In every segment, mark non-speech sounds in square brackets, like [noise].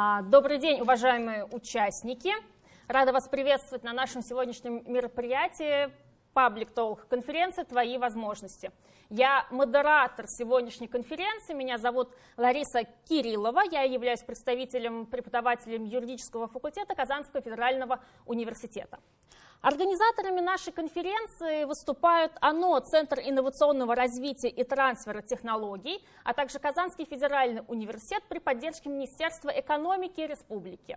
А, добрый день, уважаемые участники. Рада вас приветствовать на нашем сегодняшнем мероприятии Public Talk конференции «Твои возможности». Я модератор сегодняшней конференции, меня зовут Лариса Кириллова, я являюсь представителем, преподавателем юридического факультета Казанского федерального университета. Организаторами нашей конференции выступают ОНО, Центр инновационного развития и трансфера технологий, а также Казанский федеральный университет при поддержке Министерства экономики Республики.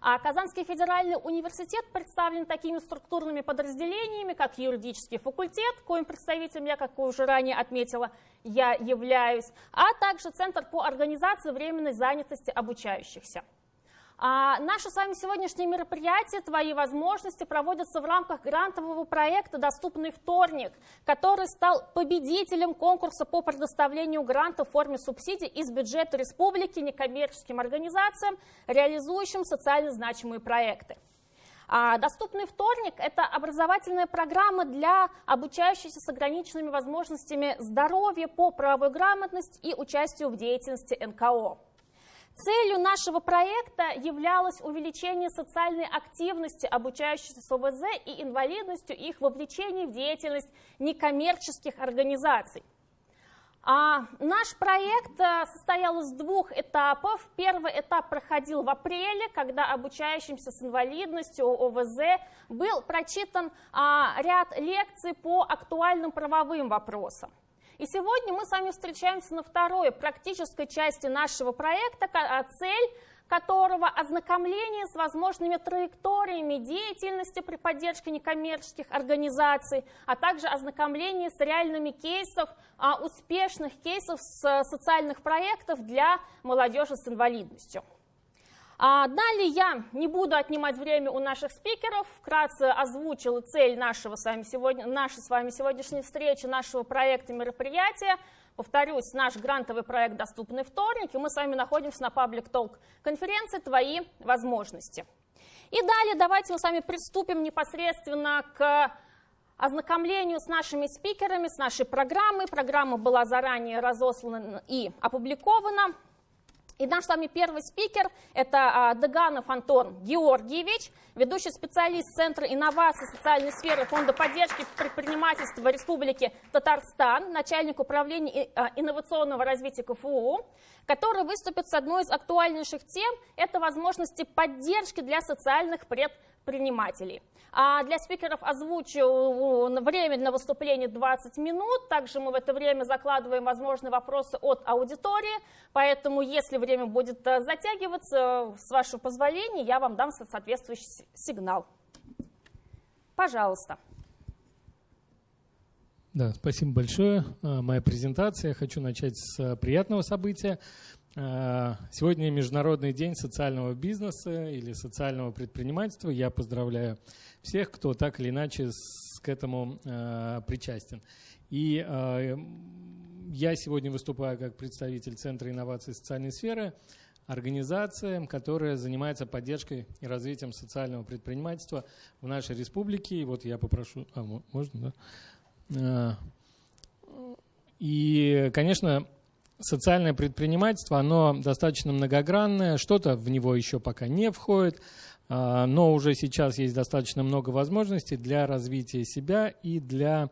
А Казанский федеральный университет представлен такими структурными подразделениями, как юридический факультет, коим представителем я, как уже ранее отметила, я являюсь, а также Центр по организации временной занятости обучающихся. А наше с вами сегодняшнее мероприятие «Твои возможности» проводится в рамках грантового проекта «Доступный вторник», который стал победителем конкурса по предоставлению гранта в форме субсидий из бюджета республики некоммерческим организациям, реализующим социально значимые проекты. А «Доступный вторник» — это образовательная программа для обучающихся с ограниченными возможностями здоровья по правовой грамотности и участию в деятельности НКО. Целью нашего проекта являлось увеличение социальной активности обучающихся с ОВЗ и инвалидностью их вовлечение в деятельность некоммерческих организаций. А наш проект э, состоял из двух этапов. Первый этап проходил в апреле, когда обучающимся с инвалидностью ОВЗ был прочитан а, ряд лекций по актуальным правовым вопросам. И сегодня мы с вами встречаемся на второй практической части нашего проекта, а цель которого ознакомление с возможными траекториями деятельности при поддержке некоммерческих организаций, а также ознакомление с реальными кейсов, а, успешных кейсов с социальных проектов для молодежи с инвалидностью. А далее я не буду отнимать время у наших спикеров, вкратце озвучила цель нашего с вами сегодня, нашей с вами сегодняшней встречи, нашего проекта мероприятия. Повторюсь, наш грантовый проект «Доступный вторник», и мы с вами находимся на Public Talk конференции «Твои возможности». И далее давайте мы с вами приступим непосредственно к ознакомлению с нашими спикерами, с нашей программой. Программа была заранее разослана и опубликована. И наш с вами первый спикер – это а, Деганов Антон Георгиевич, ведущий специалист Центра инноваций социальной сферы Фонда поддержки предпринимательства Республики Татарстан, начальник управления а, инновационного развития КФУ, который выступит с одной из актуальнейших тем – это возможности поддержки для социальных предпринимателей. А для спикеров озвучу время на выступление 20 минут. Также мы в это время закладываем возможные вопросы от аудитории. Поэтому, если время будет э, затягиваться, с вашего позволения, я вам дам соответствующий сигнал. Пожалуйста. Да, спасибо большое. Э, моя презентация. Я хочу начать с э, приятного события. Э, сегодня Международный день социального бизнеса или социального предпринимательства. Я поздравляю всех, кто так или иначе к этому э, причастен. И э, я сегодня выступаю как представитель Центра инноваций социальной сферы, организация, которая занимается поддержкой и развитием социального предпринимательства в нашей республике. И вот я попрошу... А, можно, да? И, конечно, социальное предпринимательство, оно достаточно многогранное, что-то в него еще пока не входит, а, но уже сейчас есть достаточно много возможностей для развития себя и для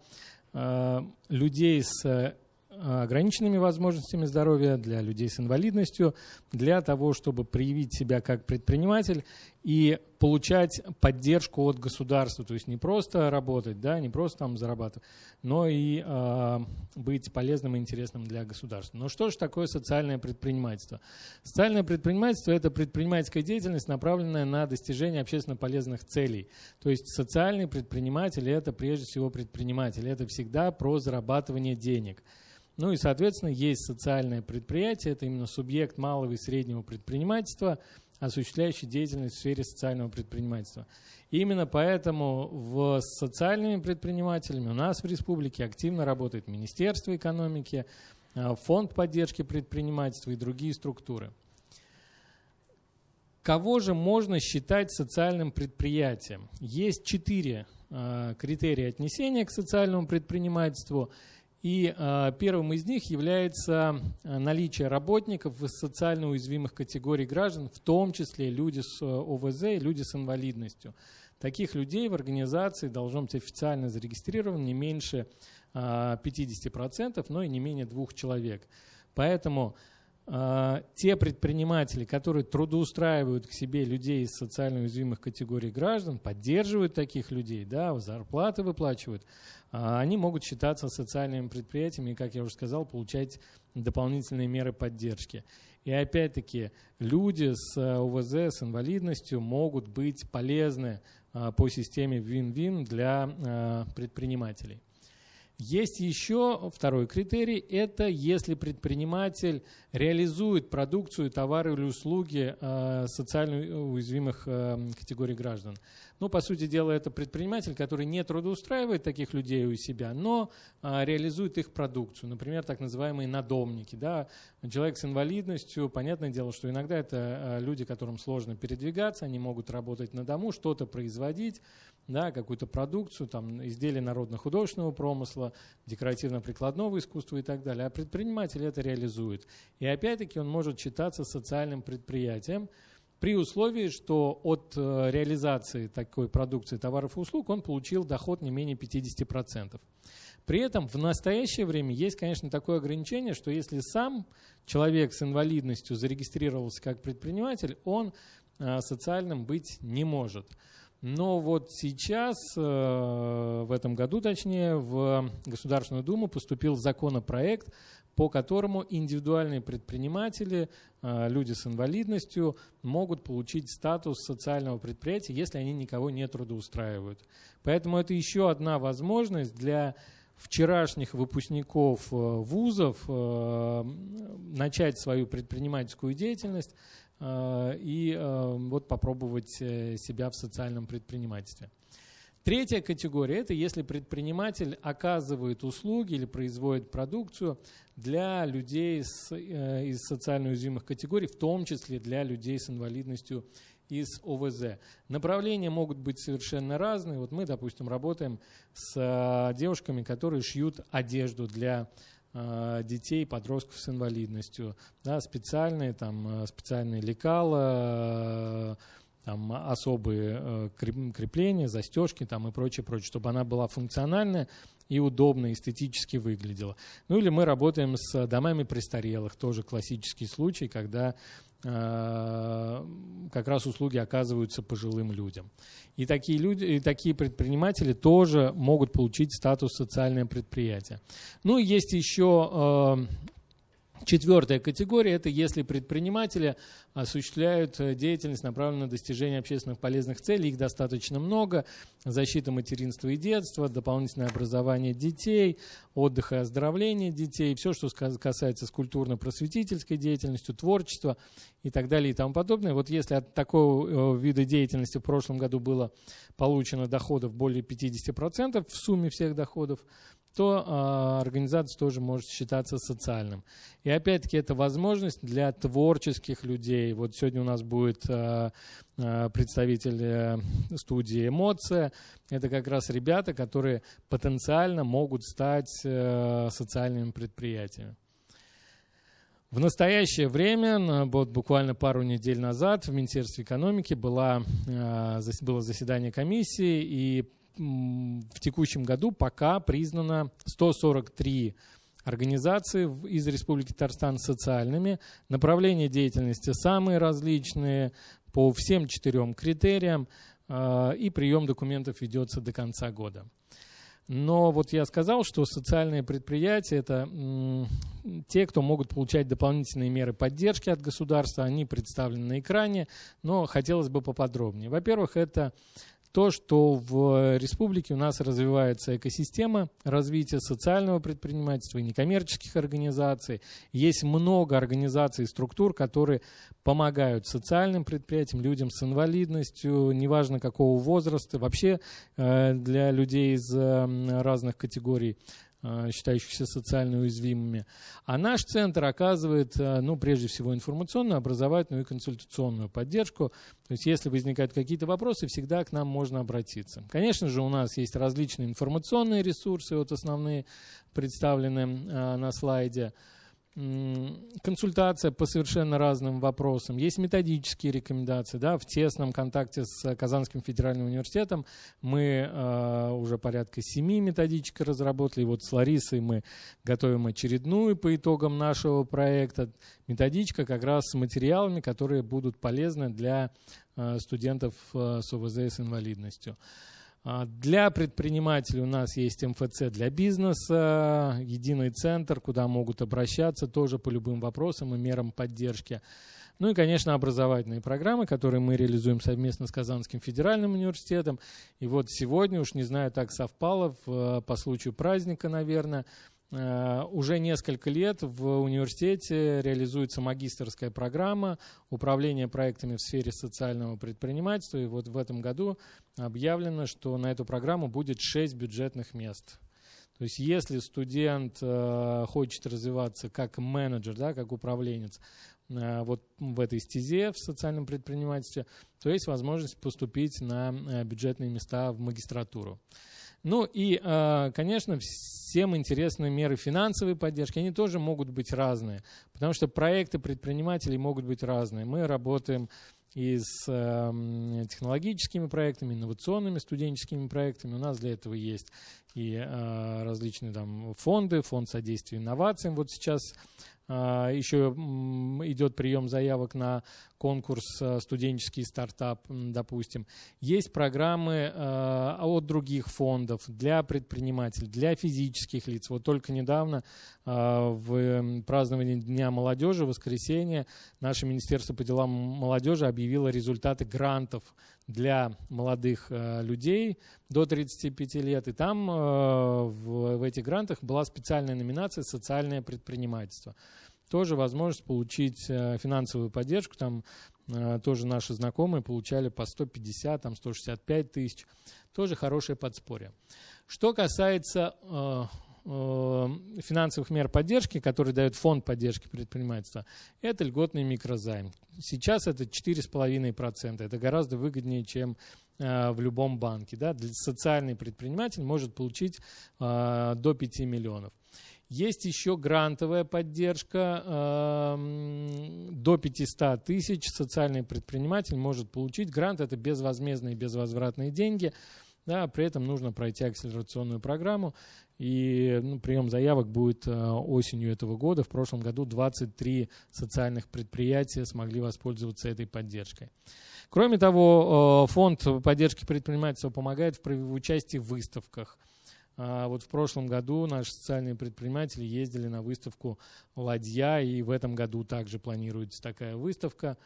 а, людей с ограниченными возможностями здоровья, для людей с инвалидностью, для того, чтобы проявить себя как предприниматель и получать поддержку от государства, то есть не просто работать, да, не просто там зарабатывать, но и э, быть полезным и интересным для государства. Но что же такое социальное предпринимательство? Социальное предпринимательство – это предпринимательская деятельность, направленная на достижение общественно полезных целей. То есть социальный предприниматель – это прежде всего предприниматель, это всегда про зарабатывание денег. Ну и, соответственно, есть социальное предприятие, это именно субъект малого и среднего предпринимательства, осуществляющий деятельность в сфере социального предпринимательства. И именно поэтому в, с социальными предпринимателями у нас в республике активно работает Министерство экономики, а, Фонд поддержки предпринимательства и другие структуры. Кого же можно считать социальным предприятием? Есть четыре а, критерия отнесения к социальному предпринимательству – И э, первым из них является наличие работников из социально уязвимых категорий граждан, в том числе люди с ОВЗ и люди с инвалидностью. Таких людей в организации должно быть официально зарегистрировано не меньше 50%, но и не менее двух человек. Поэтому те предприниматели, которые трудоустраивают к себе людей из социально уязвимых категорий граждан, поддерживают таких людей, да, зарплаты выплачивают, э, они могут считаться социальными предприятиями и, как я уже сказал, получать дополнительные меры поддержки. И опять-таки люди с ОВЗ, с инвалидностью могут быть полезны э, по системе win-win для э, предпринимателей. Есть еще второй критерий, это если предприниматель реализует продукцию, товары или услуги э, социально уязвимых э, категорий граждан. Ну, по сути дела, это предприниматель, который не трудоустраивает таких людей у себя, но э, реализует их продукцию. Например, так называемые надомники. Да? Человек с инвалидностью, понятное дело, что иногда это люди, которым сложно передвигаться, они могут работать на дому, что-то производить, да, какую-то продукцию, там, изделия народно-художественного промысла, декоративно-прикладного искусства и так далее. А предприниматель это реализует. И опять-таки он может считаться социальным предприятием, при условии, что от э, реализации такой продукции товаров и услуг он получил доход не менее 50%. При этом в настоящее время есть, конечно, такое ограничение, что если сам человек с инвалидностью зарегистрировался как предприниматель, он э, социальным быть не может. Но вот сейчас, э, в этом году точнее, в Государственную Думу поступил законопроект, по которому индивидуальные предприниматели, э, люди с инвалидностью могут получить статус социального предприятия, если они никого не трудоустраивают. Поэтому это еще одна возможность для вчерашних выпускников э, вузов начать свою предпринимательскую деятельность и э, вот попробовать э, себя в социальном предпринимательстве. Третья категория – это если предприниматель оказывает услуги или производит продукцию для людей с, из социально уязвимых категорий, в том числе для людей с инвалидностью из ОВЗ. Направления могут быть совершенно разные. Вот мы, допустим, работаем с девушками, которые шьют одежду для Э, детей, подростков с инвалидностью, да, специальные, там, э, специальные лекала, э, там, особые крепления, застежки там, и прочее, прочее, чтобы она была функциональная и удобно, эстетически выглядела. Ну или мы работаем с домами престарелых, тоже классический случай, когда Э, как раз услуги оказываются пожилым людям. И такие, люди, и такие предприниматели тоже могут получить статус социальное предприятие. Ну, есть еще э, Четвертая категория – это если предприниматели осуществляют э, деятельность, направленную на достижение общественных полезных целей. Их достаточно много. Защита материнства и детства, дополнительное образование детей, отдых и оздоровление детей, все, что касается с культурно-просветительской деятельностью, творчества и так далее и тому подобное. Вот если от такого э, вида деятельности в прошлом году было получено доходов более 50% в сумме всех доходов, то э, организация тоже может считаться социальным. И опять-таки это возможность для творческих людей. Вот сегодня у нас будет э, представитель э, студии «Эмоция». Это как раз ребята, которые потенциально могут стать э, социальными предприятиями. В настоящее время, вот буквально пару недель назад, в Министерстве экономики была, было заседание комиссии, и в текущем году пока признано 143 организации из Республики Татарстан социальными. Направления деятельности самые различные по всем четырем критериям, а, и прием документов ведется до конца года. Но вот я сказал, что социальные предприятия – это те, кто могут получать дополнительные меры поддержки от государства. Они представлены на экране, но хотелось бы поподробнее. Во-первых, это то, что в республике у нас развивается экосистема развития социального предпринимательства и некоммерческих организаций. Есть много организаций и структур, которые помогают социальным предприятиям, людям с инвалидностью, неважно какого возраста, вообще э, для людей из разных категорий Э, считающихся социально уязвимыми. А наш центр оказывает, э, ну, прежде всего, информационную, образовательную и консультационную поддержку. То есть, если возникают какие-то вопросы, всегда к нам можно обратиться. Конечно же, у нас есть различные информационные ресурсы, вот основные представлены э, на слайде консультация по совершенно разным вопросам. Есть методические рекомендации. Да, в тесном контакте с Казанским федеральным университетом мы э, уже порядка семи методичек разработали. Вот с Ларисой мы готовим очередную по итогам нашего проекта. Методичка как раз с материалами, которые будут полезны для э, студентов э, с ОВЗ с инвалидностью. Для предпринимателей у нас есть МФЦ для бизнеса, единый центр, куда могут обращаться тоже по любым вопросам и мерам поддержки. Ну и, конечно, образовательные программы, которые мы реализуем совместно с Казанским федеральным университетом. И вот сегодня, уж не знаю, так совпало, по случаю праздника, наверное, Э, уже несколько лет в университете реализуется магистрская программа управления проектами в сфере социального предпринимательства. И вот в этом году объявлено, что на эту программу будет 6 бюджетных мест. То есть если студент э, хочет развиваться как менеджер, да, как управленец, э, вот в этой стезе в социальном предпринимательстве, то есть возможность поступить на бюджетные места в магистратуру. Ну и, а, конечно, всем интересны меры финансовой поддержки. Они тоже могут быть разные, потому что проекты предпринимателей могут быть разные. Мы работаем и с э, технологическими проектами, инновационными студенческими проектами. У нас для этого есть и э, различные там фонды, фонд содействия инновациям. Вот сейчас а, Еще идет прием заявок на конкурс а, студенческий стартап, допустим. Есть программы а, от других фондов для предпринимателей, для физических лиц. Вот только недавно в праздновании Дня молодежи, воскресенье, наше Министерство по делам молодежи объявило результаты грантов для молодых людей до 35 лет. И там в, в этих грантах была специальная номинация «Социальное предпринимательство» тоже возможность получить э, финансовую поддержку. Там э, тоже наши знакомые получали по 150, там 165 тысяч. Тоже хорошее подспорье. Что касается э, финансовых мер поддержки, которые дает фонд поддержки предпринимательства, это льготный микрозайм. Сейчас это 4,5%. Это гораздо выгоднее, чем в любом банке. Да? Социальный предприниматель может получить до 5 миллионов. Есть еще грантовая поддержка э, до 500 тысяч. Социальный предприниматель может получить грант. Это безвозмездные, безвозвратные деньги. Да, при этом нужно пройти акселерационную программу. И ну, прием заявок будет э, осенью этого года. В прошлом году 23 социальных предприятия смогли воспользоваться этой поддержкой. Кроме того, э, фонд поддержки предпринимательства помогает в участии в выставках – а вот в прошлом году наши социальные предприниматели ездили на выставку «Ладья», и в этом году также планируется такая выставка.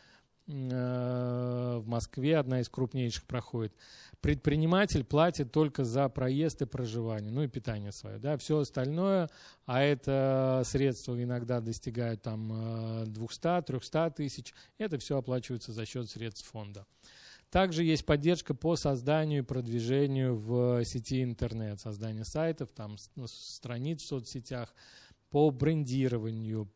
Э, в Москве одна из крупнейших проходит. Предприниматель платит только за проезд и проживание, ну и питание свое. Да, все остальное, а это средства иногда достигают там 200-300 э, тысяч, это все оплачивается за счет средств фонда. Также есть поддержка по созданию и продвижению в сети интернет, создание сайтов, там, ну, страниц в соцсетях, по брендированию,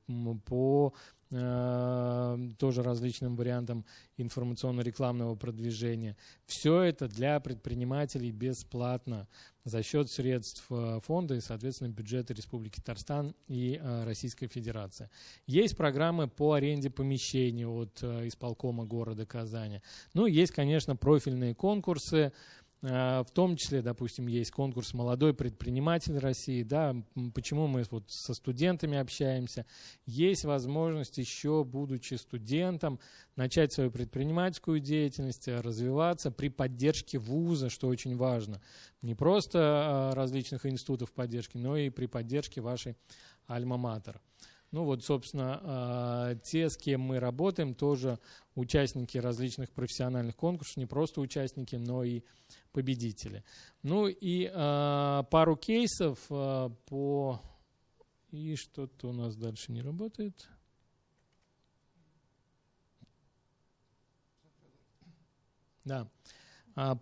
по тоже различным вариантам информационно-рекламного продвижения. Все это для предпринимателей бесплатно за счет средств э, фонда и, соответственно, бюджета Республики Татарстан и э, Российской Федерации. Есть программы по аренде помещений от исполкома города Казани. Ну, есть, конечно, профильные конкурсы, Э, в том числе, допустим, есть конкурс «Молодой предприниматель России». Да, почему мы вот со студентами общаемся? Есть возможность еще, будучи студентом, начать свою предпринимательскую деятельность, развиваться при поддержке вуза, что очень важно. Не просто э, различных институтов поддержки, но и при поддержке вашей альма-матер. Ну вот, собственно, а, те, с кем мы работаем, тоже участники различных профессиональных конкурсов, не просто участники, но и победители. Ну и а, пару кейсов а, по... И что-то у нас дальше не работает. Да.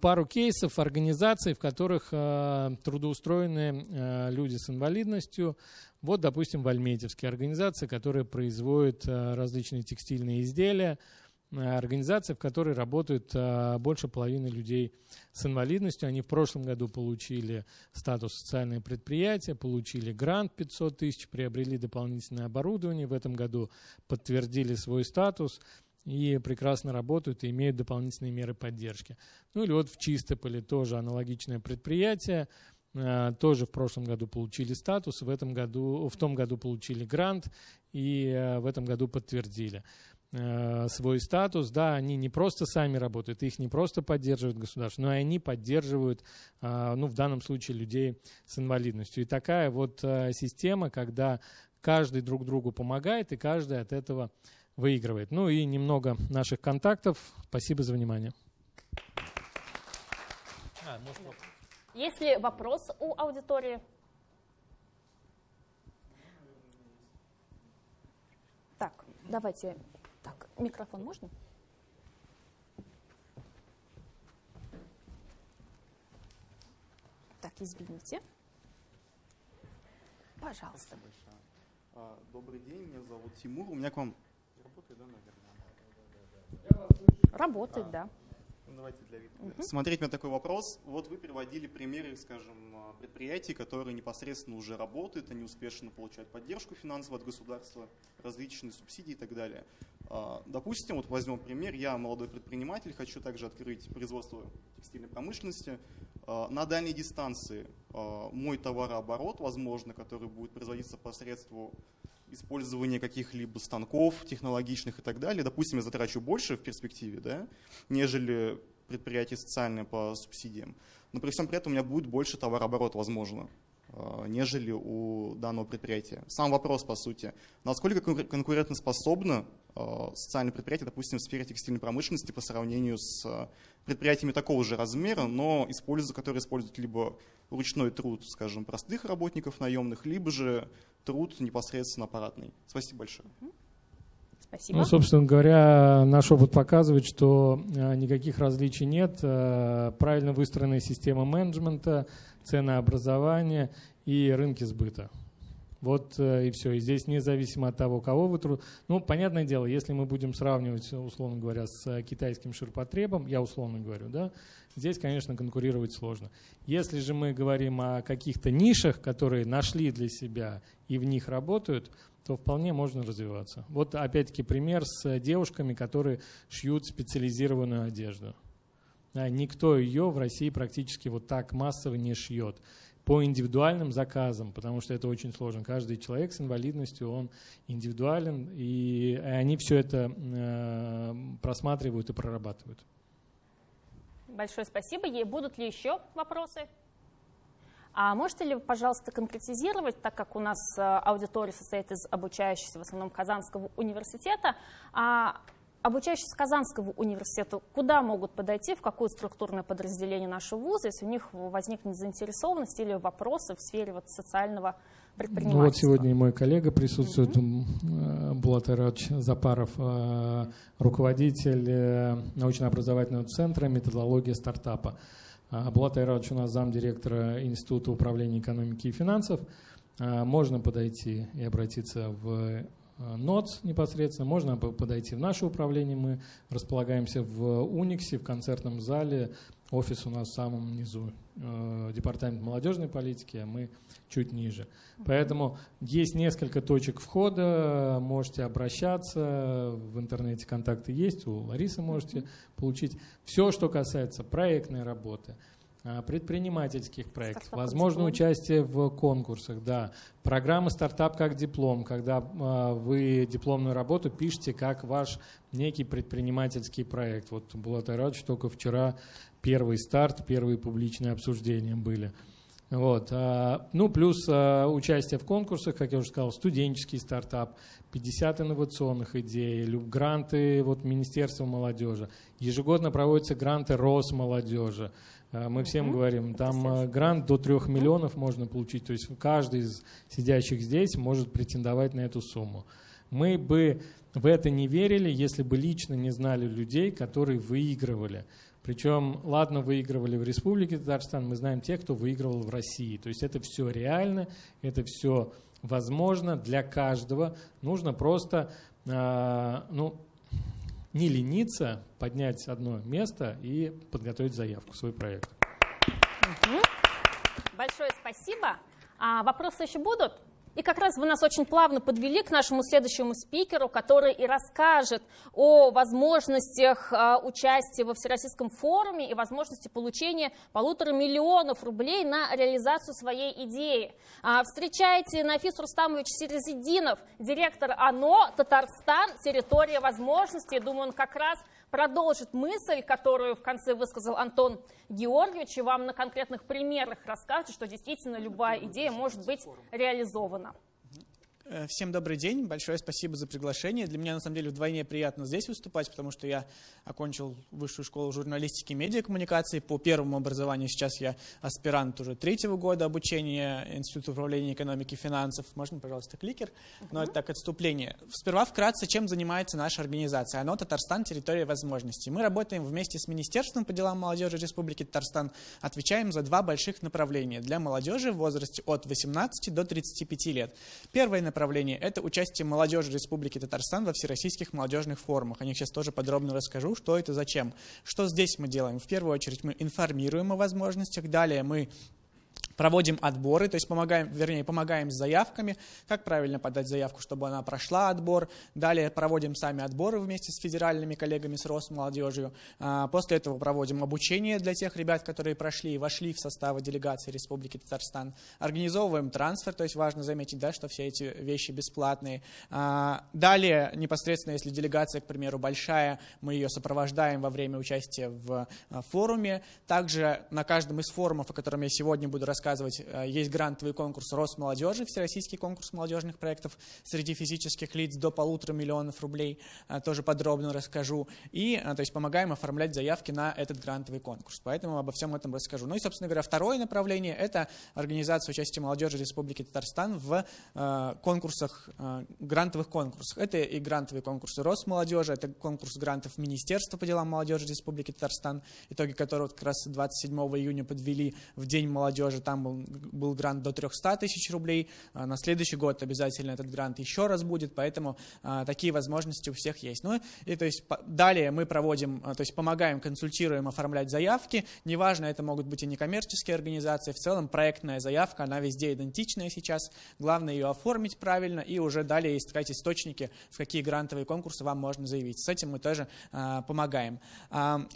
пару кейсов организаций, в которых трудоустроены люди с инвалидностью. Вот, допустим, в Альметьевске организация, которая производит различные текстильные изделия, организация, в которой работают больше половины людей с инвалидностью. Они в прошлом году получили статус социальное предприятие, получили грант 500 тысяч, приобрели дополнительное оборудование. В этом году подтвердили свой статус и прекрасно работают и имеют дополнительные меры поддержки. Ну или вот в Чистополе тоже аналогичное предприятие, э, тоже в прошлом году получили статус, в, этом году, в том году получили грант и э, в этом году подтвердили э, свой статус. Да, они не просто сами работают, их не просто поддерживают государство, но и они поддерживают, ну, в данном случае, людей с инвалидностью. И такая вот система, когда каждый друг другу помогает, и каждый от этого выигрывает. Ну и немного наших контактов. Спасибо за внимание. А, Есть ли вопрос у аудитории? Так, давайте. Так, микрофон можно? Так, извините. Пожалуйста. А, добрый день, меня зовут Тимур. У меня к вам Работает, да, наверное? Работает, да. Ну, давайте для вида. Угу. Смотреть на такой вопрос. Вот вы приводили примеры, скажем, предприятий, которые непосредственно уже работают, они успешно получают поддержку финансовую от государства, различные субсидии и так далее. А, допустим, вот возьмем пример, я молодой предприниматель, хочу также открыть производство текстильной промышленности. А, на дальней дистанции а, мой товарооборот, возможно, который будет производиться посредством использование каких-либо станков технологичных и так далее, допустим, я затрачу больше в перспективе, да, нежели предприятие социальное по субсидиям, но при всем при этом у меня будет больше товарооборот, возможно, э, нежели у данного предприятия. Сам вопрос, по сути, насколько конкурентоспособно э, социальное предприятие, допустим, в сфере текстильной промышленности по сравнению с э, предприятиями такого же размера, но используют, которые используют либо ручной труд, скажем, простых работников наемных, либо же труд непосредственно аппаратный. Спасибо большое. Спасибо. Ну, собственно говоря, наш опыт показывает, что э, никаких различий нет. Э, правильно выстроенная система менеджмента, ценообразования и рынки сбыта. Вот э, и все. И здесь независимо от того, кого вы труд... Ну, понятное дело, если мы будем сравнивать, условно говоря, с китайским ширпотребом, я условно говорю, да, здесь, конечно, конкурировать сложно. Если же мы говорим о каких-то нишах, которые нашли для себя и в них работают, то вполне можно развиваться. Вот опять-таки пример с девушками, которые шьют специализированную одежду. Никто ее в России практически вот так массово не шьет по индивидуальным заказам, потому что это очень сложно. Каждый человек с инвалидностью, он индивидуален, и они все это э, просматривают и прорабатывают. Большое спасибо. Ей будут ли еще вопросы? А можете ли, пожалуйста, конкретизировать, так как у нас э, аудитория состоит из обучающихся в основном Казанского университета, а обучающиеся Казанского университета куда могут подойти, в какое структурное подразделение нашего вуза, если у них возникнет заинтересованность или вопросы в сфере вот социального предпринимательства? Ну, вот сегодня и мой коллега присутствует. Булат Ирадович Запаров, э, руководитель э, научно-образовательного центра «Методология стартапа». Булат Айрадович у нас замдиректора Института управления экономики и финансов. Можно подойти и обратиться в Э, НОЦ непосредственно, можно подойти в наше управление, мы располагаемся в Униксе, в концертном зале, офис у нас в самом низу, э, департамент молодежной политики, а мы чуть ниже. Поэтому есть несколько точек входа, можете обращаться, в интернете контакты есть, у Ларисы можете получить. Все, что касается проектной работы – а, предпринимательских проектов, возможно участие в конкурсах, да. Программа «Стартап как диплом», когда а, вы дипломную работу пишете как ваш некий предпринимательский проект. Вот Булат Айрадович только вчера первый старт, первые публичные обсуждения были. Вот. А, ну, плюс участие в конкурсах, как я уже сказал, студенческий стартап, 50 инновационных идей, гранты вот, Министерства молодежи. Ежегодно проводятся гранты Росмолодежи. А, мы всем говорим, там а, грант до 3 миллионов можно получить, то есть каждый из сидящих здесь может претендовать на эту сумму. Мы бы в это не верили, если бы лично не знали людей, которые выигрывали. Причем, ладно, выигрывали в Республике Татарстан, мы знаем тех, кто выигрывал в России. То есть это все реально, это все возможно для каждого. Нужно просто э, ну, не лениться, поднять одно место и подготовить заявку, свой проект. Большое спасибо. А вопросы еще будут? И как раз вы нас очень плавно подвели к нашему следующему спикеру, который и расскажет о возможностях а, участия во Всероссийском форуме и возможности получения полутора миллионов рублей на реализацию своей идеи. А, встречайте Нафис Рустамович Серезидинов, директор ОНО «Татарстан. Территория возможностей». Думаю, он как раз продолжит мысль, которую в конце высказал Антон Георгиевич, и вам на конкретных примерах расскажет, что действительно любая идея может быть реализована. Э, всем добрый день, большое спасибо за приглашение. Для меня на самом деле вдвойне приятно здесь выступать, потому что я окончил высшую школу журналистики и медиакоммуникации. По первому образованию сейчас я аспирант уже третьего года обучения Института управления экономики и финансов. Можно, пожалуйста, кликер? Но это так отступление. Сперва вкратце, чем занимается наша организация. Оно Татарстан, территория возможностей. Мы работаем вместе с Министерством по делам молодежи Республики Татарстан, отвечаем за два больших направления для молодежи в возрасте от 18 до 35 лет. Первое направление – это участие молодежи Республики Татарстан во всероссийских молодежных форумах. О них сейчас тоже подробно расскажу, что это, зачем. Что здесь мы делаем? В первую очередь мы информируем о возможностях, далее мы проводим отборы, то есть помогаем, вернее, помогаем с заявками, как правильно подать заявку, чтобы она прошла отбор. Далее проводим сами отборы вместе с федеральными коллегами, с Росмолодежью. А, после этого проводим обучение для тех ребят, которые прошли и вошли в составы делегации Республики Татарстан. Организовываем трансфер, то есть важно заметить, да, что все эти вещи бесплатные. А, далее, непосредственно, если делегация, к примеру, большая, мы ее сопровождаем во время участия в а, форуме. Также на каждом из форумов, о котором я сегодня буду рассказывать, рассказывать. Э, есть грантовый конкурс Росмолодежи, всероссийский конкурс молодежных проектов среди физических лиц до полутора миллионов рублей. Э, тоже подробно расскажу. И, э, то есть, помогаем оформлять заявки на этот грантовый конкурс. Поэтому обо всем этом расскажу. Ну и, собственно говоря, второе направление – это организация участия молодежи Республики Татарстан в конкурсах, грантовых конкурсах. Это и грантовые конкурсы Росмолодежи, это конкурс грантов Министерства по делам молодежи Республики Татарстан, итоги которого как раз 27 июня подвели в День молодежи. Там там был, был грант до 300 тысяч рублей, а на следующий год обязательно этот грант еще раз будет, поэтому а, такие возможности у всех есть. Ну и то есть далее мы проводим, а, то есть помогаем, консультируем оформлять заявки, неважно, это могут быть и некоммерческие организации, в целом проектная заявка, она везде идентичная сейчас, главное ее оформить правильно и уже далее искать источники, в какие грантовые конкурсы вам можно заявить. С этим мы тоже помогаем.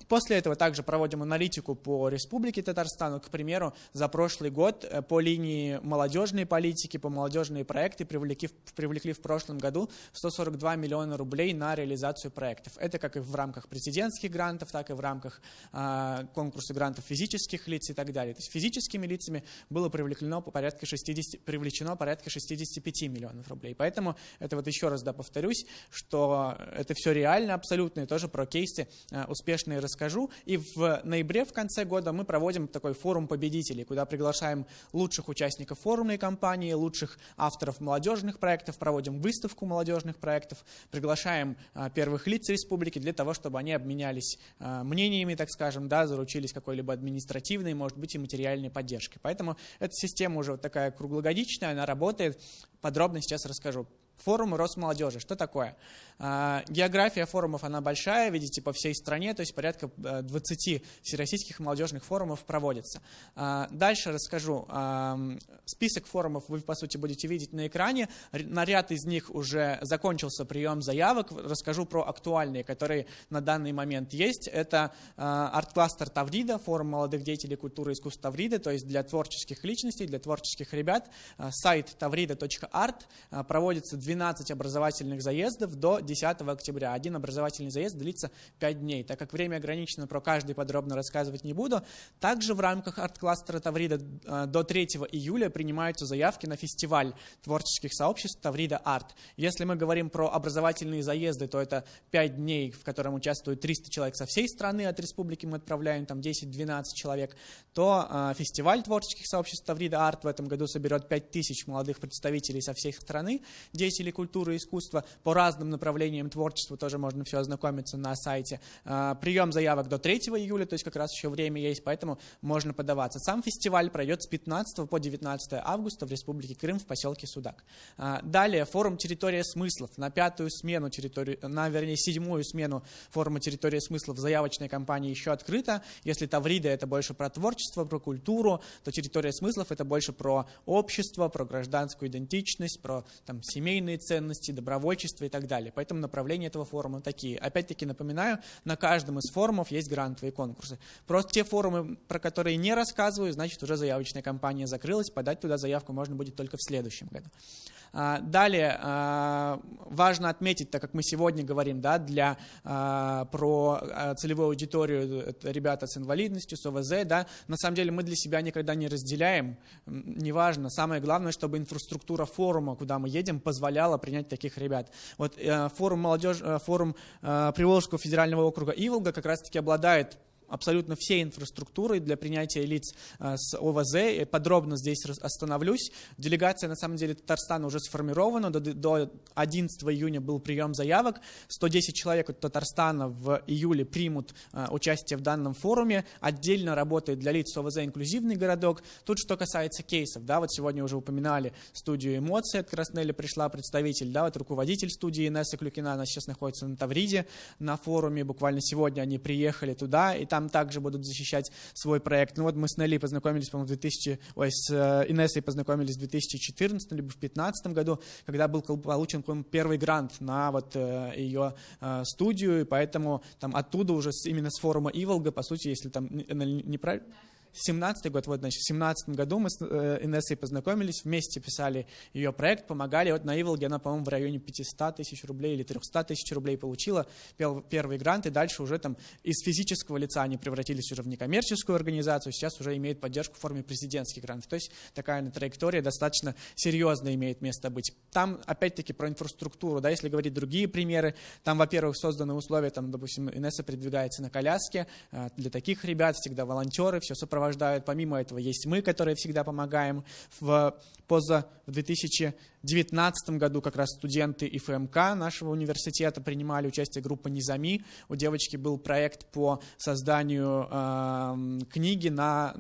После этого также проводим аналитику по Республике Татарстану, к примеру, за прошлый прошлый год э, по линии молодежной политики, по молодежные проекты привлекли, привлекли в прошлом году 142 миллиона рублей на реализацию проектов. Это как и в рамках президентских грантов, так и в рамках э, конкурса грантов физических лиц и так далее. То есть физическими лицами было привлечено порядка 60, привлечено порядка 65 миллионов рублей. Поэтому это вот еще раз да, повторюсь, что это все реально абсолютно, и тоже про кейсы э, успешные расскажу. И в ноябре, в конце года, мы проводим такой форум победителей, куда приглашаем приглашаем лучших участников форумной кампании, лучших авторов молодежных проектов, проводим выставку молодежных проектов, приглашаем а, первых лиц республики для того, чтобы они обменялись а, мнениями, так скажем, да, заручились какой-либо административной, может быть, и материальной поддержкой. Поэтому эта система уже вот такая круглогодичная, она работает. Подробно сейчас расскажу. Форум Росмолодежи. Что такое? А, география форумов, она большая, видите, по всей стране, то есть порядка 20 э, всероссийских молодежных форумов проводится. А, дальше расскажу. А, список форумов вы, по сути, будете видеть на экране. На ряд из них уже закончился прием заявок. Расскажу про актуальные, которые на данный момент есть. Это арт-кластер Таврида, форум молодых деятелей культуры и искусств Таврида, то есть для творческих личностей, для творческих ребят. Сайт tavrida.art проводится 12 образовательных заездов до 10 октября. Один образовательный заезд длится 5 дней. Так как время ограничено, про каждый подробно рассказывать не буду. Также в рамках арт-кластера Таврида э, до 3 июля принимаются заявки на фестиваль творческих сообществ Таврида Арт. Если мы говорим про образовательные заезды, то это 5 дней, в котором участвуют 300 человек со всей страны, от республики мы отправляем там 10-12 человек, то э, фестиваль творческих сообществ Таврида Арт в этом году соберет 5000 молодых представителей со всей страны, 10 деятелей культуры и искусства по разным направлениям творчества, тоже можно все ознакомиться на сайте. А, прием заявок до 3 июля, то есть как раз еще время есть, поэтому можно подаваться. Сам фестиваль пройдет с 15 по 19 августа в Республике Крым в поселке Судак. А, далее форум «Территория смыслов» на пятую смену, территорию, на, вернее, седьмую смену форума «Территория смыслов» заявочная кампания еще открыта. Если Таврида – это больше про творчество, про культуру, то «Территория смыслов» – это больше про общество, про гражданскую идентичность, про там, семейные ценности, добровольчество и так далее. Поэтому направления этого форума такие. Опять-таки напоминаю, на каждом из форумов есть грантовые конкурсы. Просто те форумы, про которые не рассказываю, значит уже заявочная кампания закрылась, подать туда заявку можно будет только в следующем году. А, далее, а, важно отметить, так как мы сегодня говорим да, для, а, про целевую аудиторию, ребята с инвалидностью, с ОВЗ, да, на самом деле мы для себя никогда не разделяем, неважно, самое главное, чтобы инфраструктура форума, куда мы едем, позволяла принять таких ребят. Вот э, форум, молодежь, э, форум Приволжского федерального округа Иволга как раз-таки обладает абсолютно всей инфраструктурой для принятия лиц э, с ОВЗ. Подробно здесь остановлюсь. Делегация, на самом деле, Татарстана уже сформирована. До, до 11 июня был прием заявок. 110 человек от Татарстана в июле примут э, участие в данном форуме. Отдельно работает для лиц ОВЗ инклюзивный городок. Тут что касается кейсов. Да, вот сегодня уже упоминали студию эмоций. От Краснеля пришла представитель, да, вот руководитель студии Инесса Клюкина. Она сейчас находится на Тавриде на форуме. Буквально сегодня они приехали туда, и там там также будут защищать свой проект. Ну вот мы с Нелли познакомились, по-моему, в 2000, ой, с э, Инессой познакомились в 2014 либо в 2015 году, когда был получен первый грант на вот э, ее э, студию, и поэтому там оттуда уже именно с форума Иволга, по сути, если там неправильно... 17 год, вот, значит, в 17 году мы с э, Инессой познакомились, вместе писали ее проект, помогали. Вот на Иволге она, по-моему, в районе 500 тысяч рублей или 300 тысяч рублей получила первый грант, и дальше уже там из физического лица они превратились уже в некоммерческую организацию, сейчас уже имеют поддержку в форме президентских грантов. То есть такая траектория достаточно серьезно имеет место быть. Там, опять-таки, про инфраструктуру, да, если говорить другие примеры, там, во-первых, созданы условия, там, допустим, Инесса передвигается на коляске, э, для таких ребят всегда волонтеры, все сопровождают сопровождают. Помимо этого есть мы, которые всегда помогаем. В, поза, в 2019 году как раз студенты ИФМК нашего университета принимали участие группа «Низами». У девочки был проект по созданию э, книги, на,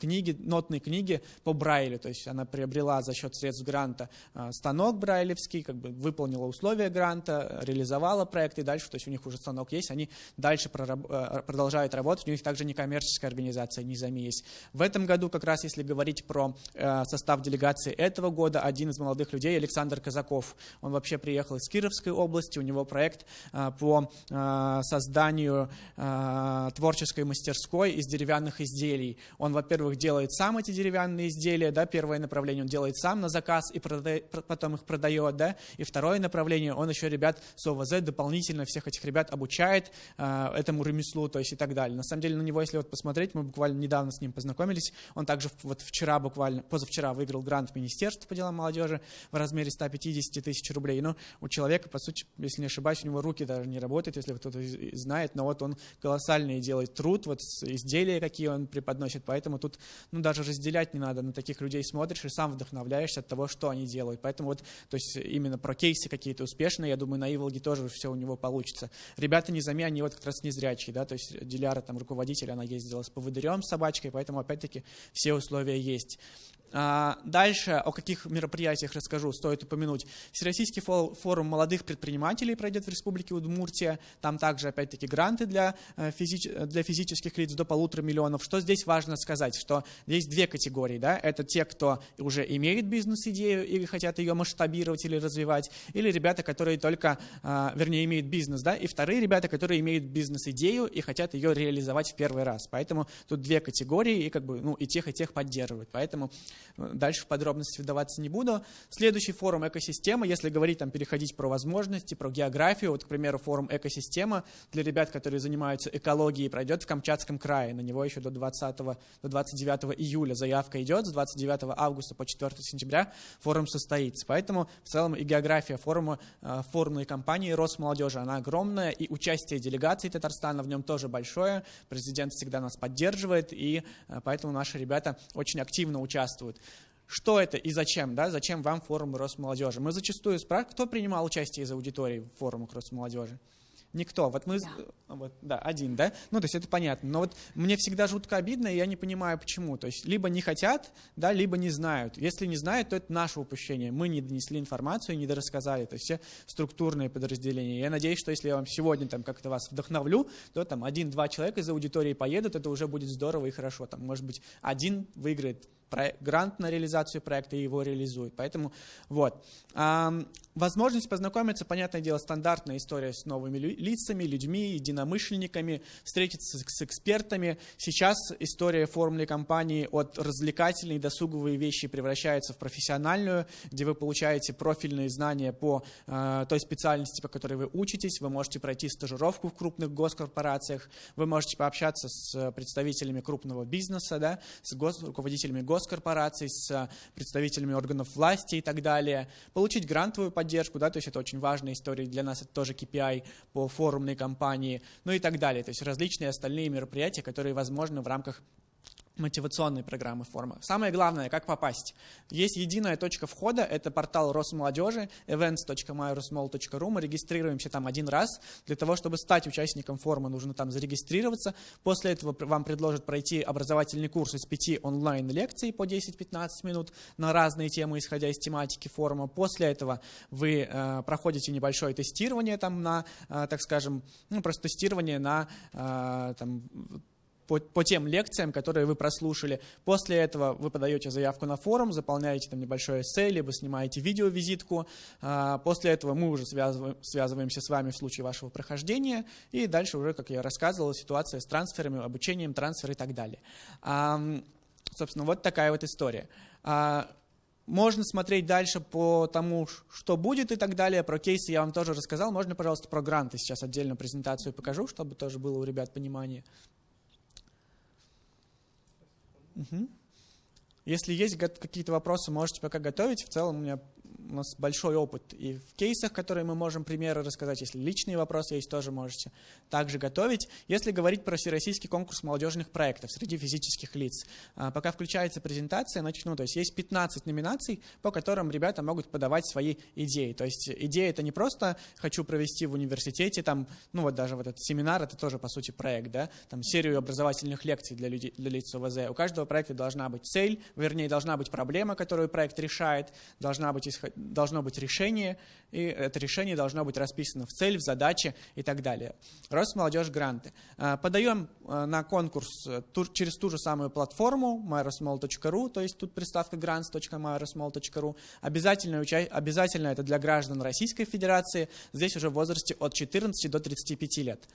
книги, нотной книги по Брайлю. То есть она приобрела за счет средств гранта э, станок брайлевский, как бы выполнила условия гранта, реализовала проект и дальше, то есть у них уже станок есть, они дальше прораб, э, продолжают работать. У них также некоммерческая организация «Низами» есть. В этом году, как раз если говорить про э, состав делегации этого года, один из молодых людей, Александр Казаков, он вообще приехал из Кировской области, у него проект э, по э, созданию э, творческой мастерской из деревянных изделий. Он, во-первых, делает сам эти деревянные изделия, да, первое направление он делает сам на заказ и продает, потом их продает, да, и второе направление, он еще ребят с ОВЗ дополнительно всех этих ребят обучает этому ремеслу, то есть и так далее. На самом деле на него, если вот посмотреть, мы буквально недавно с ним познакомились. Он также вот вчера буквально, позавчера выиграл грант в Министерство по делам молодежи в размере 150 тысяч рублей. Но у человека, по сути, если не ошибаюсь, у него руки даже не работают, если кто-то знает, но вот он колоссальный делает труд, вот изделия, какие он преподносит, поэтому тут ну, даже разделять не надо, на таких людей смотришь и сам вдохновляешься от того, что они делают. Поэтому вот, то есть именно про кейсы какие-то успешные, я думаю, на Иволге тоже все у него получится. Ребята не зами, они вот как раз незрячие, да, то есть Диляра, там, руководитель, она ездила с поводырем, с собачкой, поэтому, опять-таки, все условия есть. А, дальше о каких мероприятиях расскажу, стоит упомянуть. Всероссийский форум молодых предпринимателей пройдет в Республике Удмуртия. Там также, опять-таки, гранты для, э, физич... для физических лиц до полутора миллионов. Что здесь важно сказать, что здесь две категории. Да? Это те, кто уже имеет бизнес-идею или хотят ее масштабировать или развивать, или ребята, которые только, а, вернее, имеют бизнес. Да? И вторые ребята, которые имеют бизнес-идею и хотят ее реализовать в первый раз. Поэтому тут две категории, и, как бы, ну, и тех, и тех поддерживают. Поэтому Дальше в подробности вдаваться не буду. Следующий форум «Экосистема», если говорить, там, переходить про возможности, про географию, вот, к примеру, форум «Экосистема» для ребят, которые занимаются экологией, пройдет в Камчатском крае. На него еще до, 20, до 29 июля заявка идет, с 29 августа по 4 сентября форум состоится. Поэтому в целом и география форума, э, форумной компании «Росмолодежи», она огромная, и участие делегации Татарстана в нем тоже большое. Президент всегда нас поддерживает, и э, поэтому наши ребята очень активно участвуют. Что это и зачем, да, зачем вам форум Росмолодежи. Мы зачастую спрашиваем, кто принимал участие из аудитории в форумах Росмолодежи. Никто. Вот мы, да. Вот, да, один, да? Ну, то есть это понятно. Но вот мне всегда жутко обидно, и я не понимаю, почему. То есть либо не хотят, да, либо не знают. Если не знают, то это наше упущение. Мы не донесли информацию, не дорассказали. То есть все структурные подразделения. Я надеюсь, что если я вам сегодня там как-то вас вдохновлю, то там один-два человека из аудитории поедут, это уже будет здорово и хорошо. Там, может быть, один выиграет грант на реализацию проекта и его реализует. Поэтому вот. Возможность познакомиться, понятное дело, стандартная история с новыми лицами, людьми, единомышленниками, встретиться с экспертами. Сейчас история формульной компании от развлекательной досуговые вещи превращается в профессиональную, где вы получаете профильные знания по э, той специальности, по которой вы учитесь. Вы можете пройти стажировку в крупных госкорпорациях, вы можете пообщаться с представителями крупного бизнеса, да, с гос руководителями госкорпораций, с представителями органов власти и так далее, получить грантовую поддержку, да, то есть это очень важная история для нас, это тоже KPI по форумной кампании, ну и так далее, то есть различные остальные мероприятия, которые возможны в рамках мотивационной программы форма. Самое главное, как попасть. Есть единая точка входа, это портал Росмолодежи, events.myrosmol.ru. Мы регистрируемся там один раз. Для того, чтобы стать участником форума, нужно там зарегистрироваться. После этого вам предложат пройти образовательный курс из пяти онлайн-лекций по 10-15 минут на разные темы, исходя из тематики форума. После этого вы э, проходите небольшое тестирование там на, э, так скажем, ну, просто тестирование на э, там, по, по тем лекциям, которые вы прослушали. После этого вы подаете заявку на форум, заполняете там небольшое эссе, либо снимаете видеовизитку. А, после этого мы уже связываем, связываемся с вами в случае вашего прохождения. И дальше уже, как я рассказывал, ситуация с трансферами, обучением, трансфер и так далее. Собственно, вот такая вот история. А, можно смотреть дальше по тому, что будет и так далее. Про кейсы я вам тоже рассказал. Можно, пожалуйста, про гранты сейчас отдельно презентацию покажу, чтобы тоже было у ребят понимание. Угу. Если есть какие-то вопросы, можете пока готовить. В целом у меня у нас большой опыт и в кейсах, которые мы можем примеры рассказать. Если личные вопросы есть, тоже можете также готовить. Если говорить про всероссийский конкурс молодежных проектов среди физических лиц, а, пока включается презентация, начну. То есть есть 15 номинаций, по которым ребята могут подавать свои идеи. То есть идея это не просто хочу провести в университете, там, ну вот даже вот этот семинар, это тоже по сути проект, да, там серию образовательных лекций для, людей, для лиц ОВЗ. У каждого проекта должна быть цель, вернее, должна быть проблема, которую проект решает, должна быть исход должно быть решение, и это решение должно быть расписано в цель, в задаче и так далее. Росмолодежь гранты. А, подаем а, на конкурс э, через ту же самую платформу myrosmall.ru, то есть тут приставка grants.myrosmall.ru. Обязательно, обязательно это для граждан Российской Федерации, здесь уже в возрасте от 14 до 35 лет.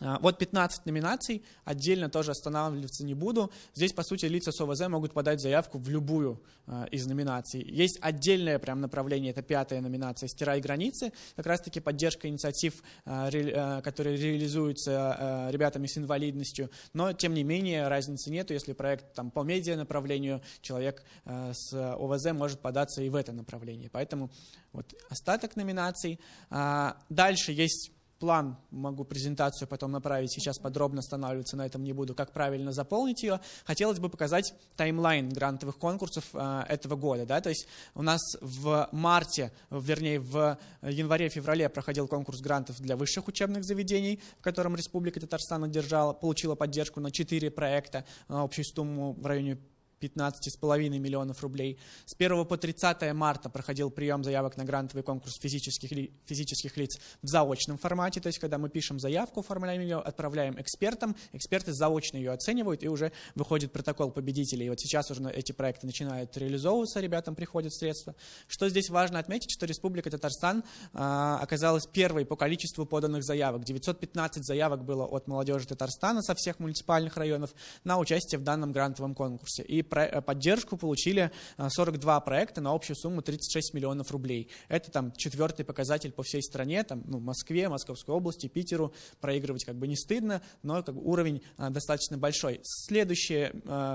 А, вот 15 номинаций, отдельно тоже останавливаться не буду. Здесь, по сути, лица с ОВЗ могут подать заявку в любую а, из номинаций. Есть отдельное прям направление, это пятая номинация «Стирай границы», как раз-таки поддержка инициатив, а, которые реализуются ребятами с инвалидностью, но, тем не менее, разницы нету, если проект там, по медиа направлению, человек с ОВЗ может податься и в это направление. Поэтому вот остаток номинаций. Дальше есть план, могу презентацию потом направить, сейчас подробно останавливаться на этом не буду, как правильно заполнить ее. Хотелось бы показать таймлайн грантовых конкурсов э, этого года. Да? То есть у нас в марте, вернее в январе-феврале проходил конкурс грантов для высших учебных заведений, в котором Республика Татарстан одержала, получила поддержку на 4 проекта на общую сумму в районе 15,5 миллионов рублей. С 1 по 30 марта проходил прием заявок на грантовый конкурс физических, ли, физических лиц в заочном формате, то есть когда мы пишем заявку, оформляем ее, отправляем экспертам, эксперты заочно ее оценивают и уже выходит протокол победителей. И вот сейчас уже эти проекты начинают реализовываться, ребятам приходят средства. Что здесь важно отметить, что Республика Татарстан а, оказалась первой по количеству поданных заявок. 915 заявок было от молодежи Татарстана со всех муниципальных районов на участие в данном грантовом конкурсе. И поддержку получили 42 э, проекта на общую сумму 36 миллионов рублей. Это там четвертый показатель по всей стране, там, ну, Москве, Московской области, Питеру. Проигрывать как бы не стыдно, но как бы, уровень а, достаточно большой. Следующее,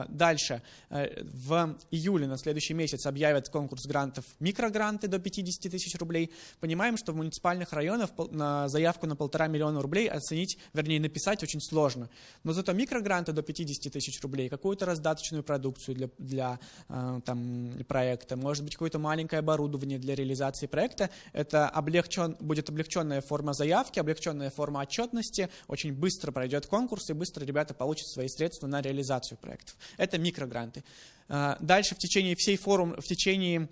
дальше, в июле на следующий месяц объявят конкурс грантов микрогранты до 50 тысяч рублей. Понимаем, что в муниципальных районах на заявку на полтора миллиона рублей оценить, вернее написать очень сложно. Но зато микрогранты до 50 тысяч рублей, какую-то раздаточную продукцию, продукцию для, для там, проекта, может быть какое-то маленькое оборудование для реализации проекта. Это облегчен, будет облегченная форма заявки, облегченная форма отчетности, очень быстро пройдет конкурс и быстро ребята получат свои средства на реализацию проектов. Это микрогранты. Дальше в течение всей форум, в течение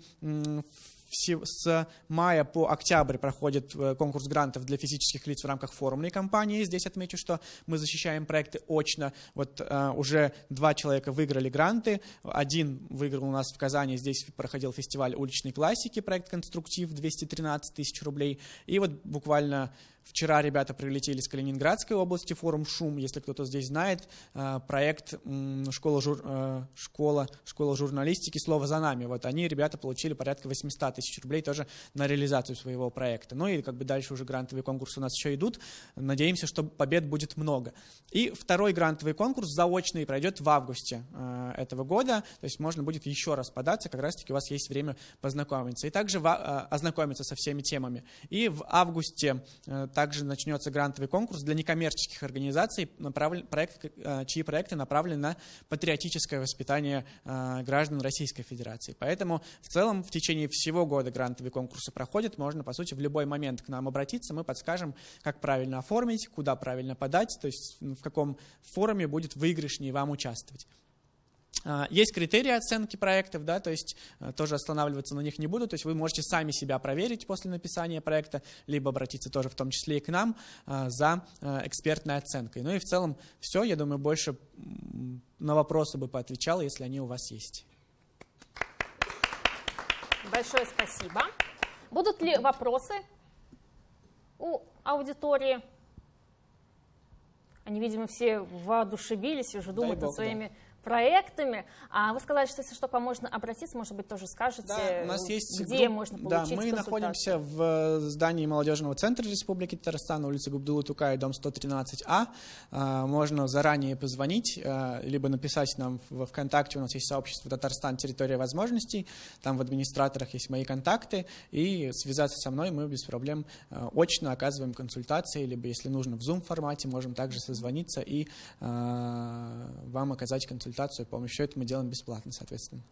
с мая по октябрь проходит э, конкурс грантов для физических лиц в рамках форумной кампании. Здесь отмечу, что мы защищаем проекты очно. Вот uh, уже два человека выиграли гранты. Один выиграл у нас в Казани, здесь проходил фестиваль уличной классики, проект «Конструктив», 213 тысяч рублей. И вот буквально Вчера ребята прилетели с Калининградской области, форум «Шум», если кто-то здесь знает, э, проект школа, жур, э, школа, школа журналистики «Слово за нами». Вот они, ребята, получили порядка 800 тысяч рублей тоже на реализацию своего проекта. Ну и как бы дальше уже грантовые конкурсы у нас еще идут. Надеемся, что побед будет много. И второй грантовый конкурс заочный пройдет в августе э, этого года, то есть можно будет еще раз податься, как раз-таки у вас есть время познакомиться. И также ознакомиться со всеми темами. И в августе также начнется грантовый конкурс для некоммерческих организаций, проект, э, чьи проекты направлены на патриотическое воспитание э, граждан Российской Федерации. Поэтому в целом в течение всего года грантовые конкурсы проходят. Можно, по сути, в любой момент к нам обратиться. Мы подскажем, как правильно оформить, куда правильно подать, то есть в каком форуме будет выигрышнее вам участвовать. А, есть критерии оценки проектов, да, то есть э, тоже останавливаться на них не буду, то есть вы можете сами себя проверить после написания проекта, либо обратиться тоже в том числе и к нам э, за э, экспертной оценкой. Ну и в целом все, я думаю, больше на вопросы бы поотвечал, если они у вас есть. Большое спасибо. Будут ли вопросы у аудитории? Они, видимо, все воодушевились уже думают над своими да проектами. А вы сказали, что если что, можно обратиться, может быть, тоже скажете, да, у нас есть где групп... можно получить Да, мы находимся в здании молодежного центра Республики Татарстан, улица Губдулы Тукай, дом 113А. А, можно заранее позвонить, а, либо написать нам в ВКонтакте, у нас есть сообщество Татарстан. «Территория возможностей», там в администраторах есть мои контакты, и связаться со мной мы без проблем очно оказываем консультации, либо если нужно в Zoom-формате, можем также созвониться и вам оказать консультацию консультацию, помощь. Все это мы делаем бесплатно, соответственно.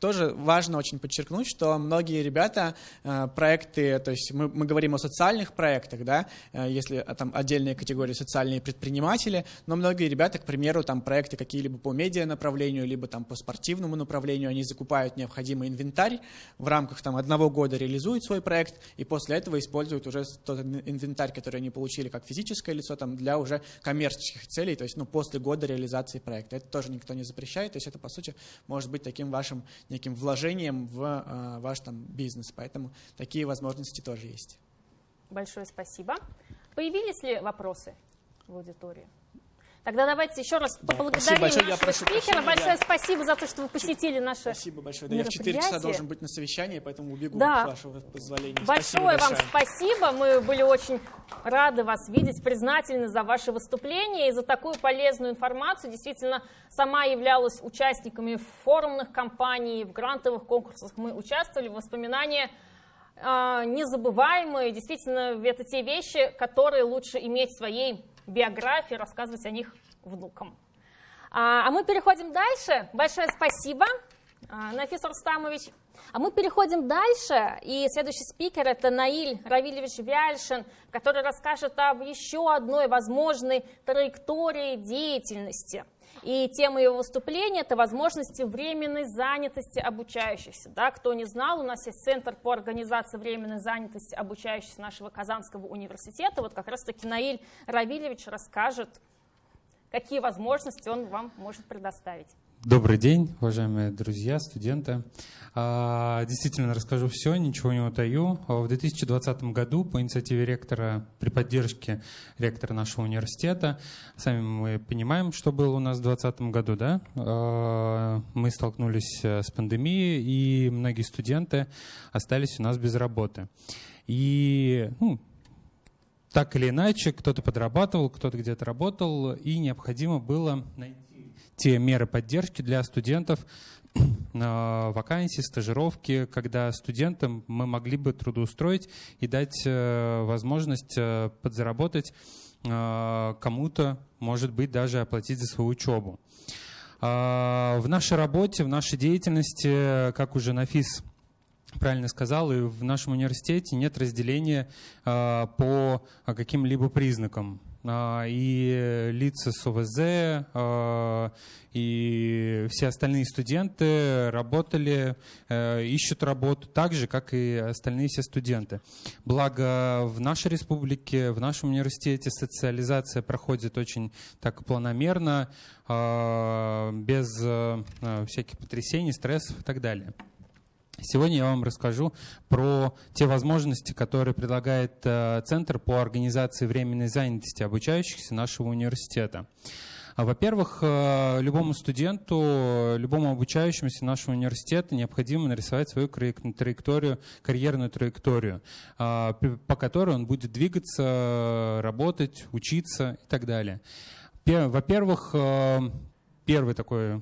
Тоже важно очень подчеркнуть, что многие ребята э, проекты, то есть мы, мы говорим о социальных проектах, да, э, если э, там отдельные категории социальные предприниматели, но многие ребята, к примеру, там проекты какие-либо по медиа направлению, либо там по спортивному направлению, они закупают необходимый инвентарь, в рамках там одного года реализуют свой проект, и после этого используют уже тот инвентарь, который они получили как физическое лицо, там для уже коммерческих целей, то есть ну, после года реализации проекта. Это тоже никто не запрещает, то есть это, по сути, может быть таким вашим неким вложением в э, ваш там бизнес, поэтому такие возможности тоже есть. Большое спасибо. Появились ли вопросы в аудитории? Тогда давайте еще раз да, поблагодарим большое, нашего спикера. Прощения, большое я... спасибо за то, что вы посетили наше Спасибо большое. Да, я в 4 часа должен быть на совещании, поэтому убегу, да. с вашего позволения. Большое спасибо вам спасибо. Мы были очень рады вас видеть, признательны за ваше выступление и за такую полезную информацию. Действительно, сама являлась участниками форумных кампаний, в грантовых конкурсах мы участвовали. Воспоминания э, незабываемые. Действительно, это те вещи, которые лучше иметь в своей биографии, рассказывать о них внукам. А, а мы переходим дальше. Большое спасибо, а, Нафис Рустамович. А мы переходим дальше, и следующий спикер это Наиль Равильевич Вяльшин, который расскажет об еще одной возможной траектории деятельности – и тема его выступления – это возможности временной занятости обучающихся. Да, кто не знал, у нас есть Центр по организации временной занятости обучающихся нашего Казанского университета. Вот как раз-таки Наиль Равильевич расскажет, какие возможности он вам может предоставить. Добрый день, уважаемые друзья, студенты. А, действительно, расскажу все, ничего не утаю. В 2020 году по инициативе ректора, при поддержке ректора нашего университета, сами мы понимаем, что было у нас в 2020 году, да? А, мы столкнулись с пандемией, и многие студенты остались у нас без работы. И ну, так или иначе, кто-то подрабатывал, кто-то где-то работал, и необходимо было найти те меры поддержки для студентов, [clears throat] вакансии, стажировки, когда студентам мы могли бы трудоустроить и дать э, возможность э, подзаработать э, кому-то, может быть, даже оплатить за свою учебу. В нашей работе, в нашей деятельности, как уже Нафис правильно сказал, и в нашем университете нет разделения по каким-либо признакам. А, и лица с ОВЗ, а, и все остальные студенты работали, э, ищут работу так же, как и остальные все студенты. Благо в нашей республике, в нашем университете социализация проходит очень так планомерно, а, без э, всяких потрясений, стрессов и так далее. Сегодня я вам расскажу про те возможности, которые предлагает э, Центр по организации временной занятости обучающихся нашего университета. А, во-первых, э, любому студенту, любому обучающемуся нашего университета необходимо нарисовать свою траекторию, карьерную траекторию, а, по которой он будет двигаться, работать, учиться и так далее. Во-первых, э, первый такой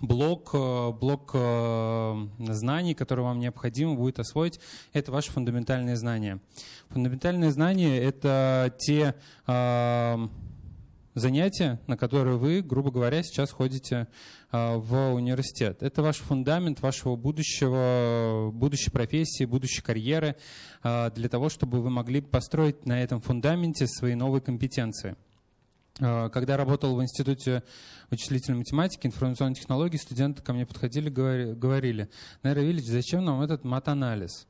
блок, э, блок э, знаний, который вам необходимо будет освоить, это ваши фундаментальные знания. Фундаментальные знания — это те э, занятия, на которые вы, грубо говоря, сейчас ходите в университет. Это ваш фундамент вашего будущего, будущей профессии, будущей карьеры, для того, чтобы вы могли построить на этом фундаменте свои новые компетенции. А, когда работал в Институте вычислительной математики, информационной технологии, студенты ко мне подходили, говорили, Найра Вильич, зачем нам этот мат-анализ?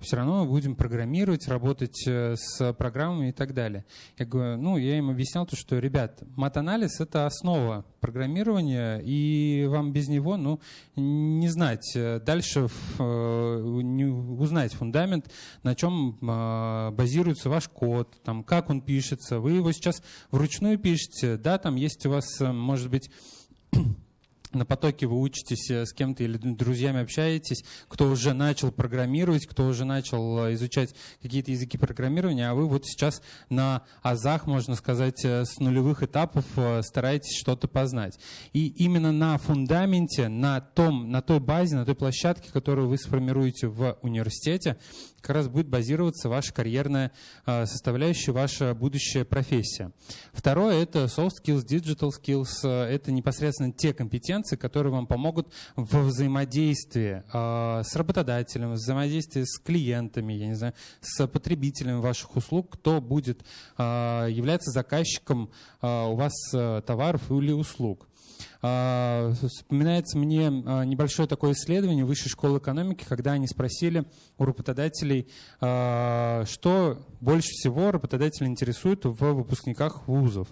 Все равно будем программировать, работать э, с программами и так далее. Я говорю, ну, я им объяснял то, что, ребят, мат-анализ — это основа программирования, и вам без него, ну, не знать, э, дальше э, не узнать фундамент, на чем базируется ваш код, там, как он пишется. Вы его сейчас вручную пишете, да, там есть у вас, может быть, на потоке вы учитесь э, с кем-то или друзьями общаетесь, кто уже начал программировать, кто уже начал э, изучать какие-то языки программирования, а вы вот сейчас на азах, можно сказать, э, с нулевых этапов стараетесь что-то познать. И именно на фундаменте, на, том, на той базе, на той площадке, которую вы сформируете в университете, как раз будет базироваться ваша карьерная а, составляющая, ваша будущая профессия. Второе — это soft skills, digital skills. Это непосредственно те компетенции, которые вам помогут в взаимодействии а, с работодателем, в взаимодействии с клиентами, я не знаю, с потребителями ваших услуг, кто будет а, являться заказчиком у вас товаров или услуг. А, вспоминается мне а, небольшое такое исследование Высшей школы экономики, когда они спросили у работодателей, а, что больше всего работодатели интересует в выпускниках вузов.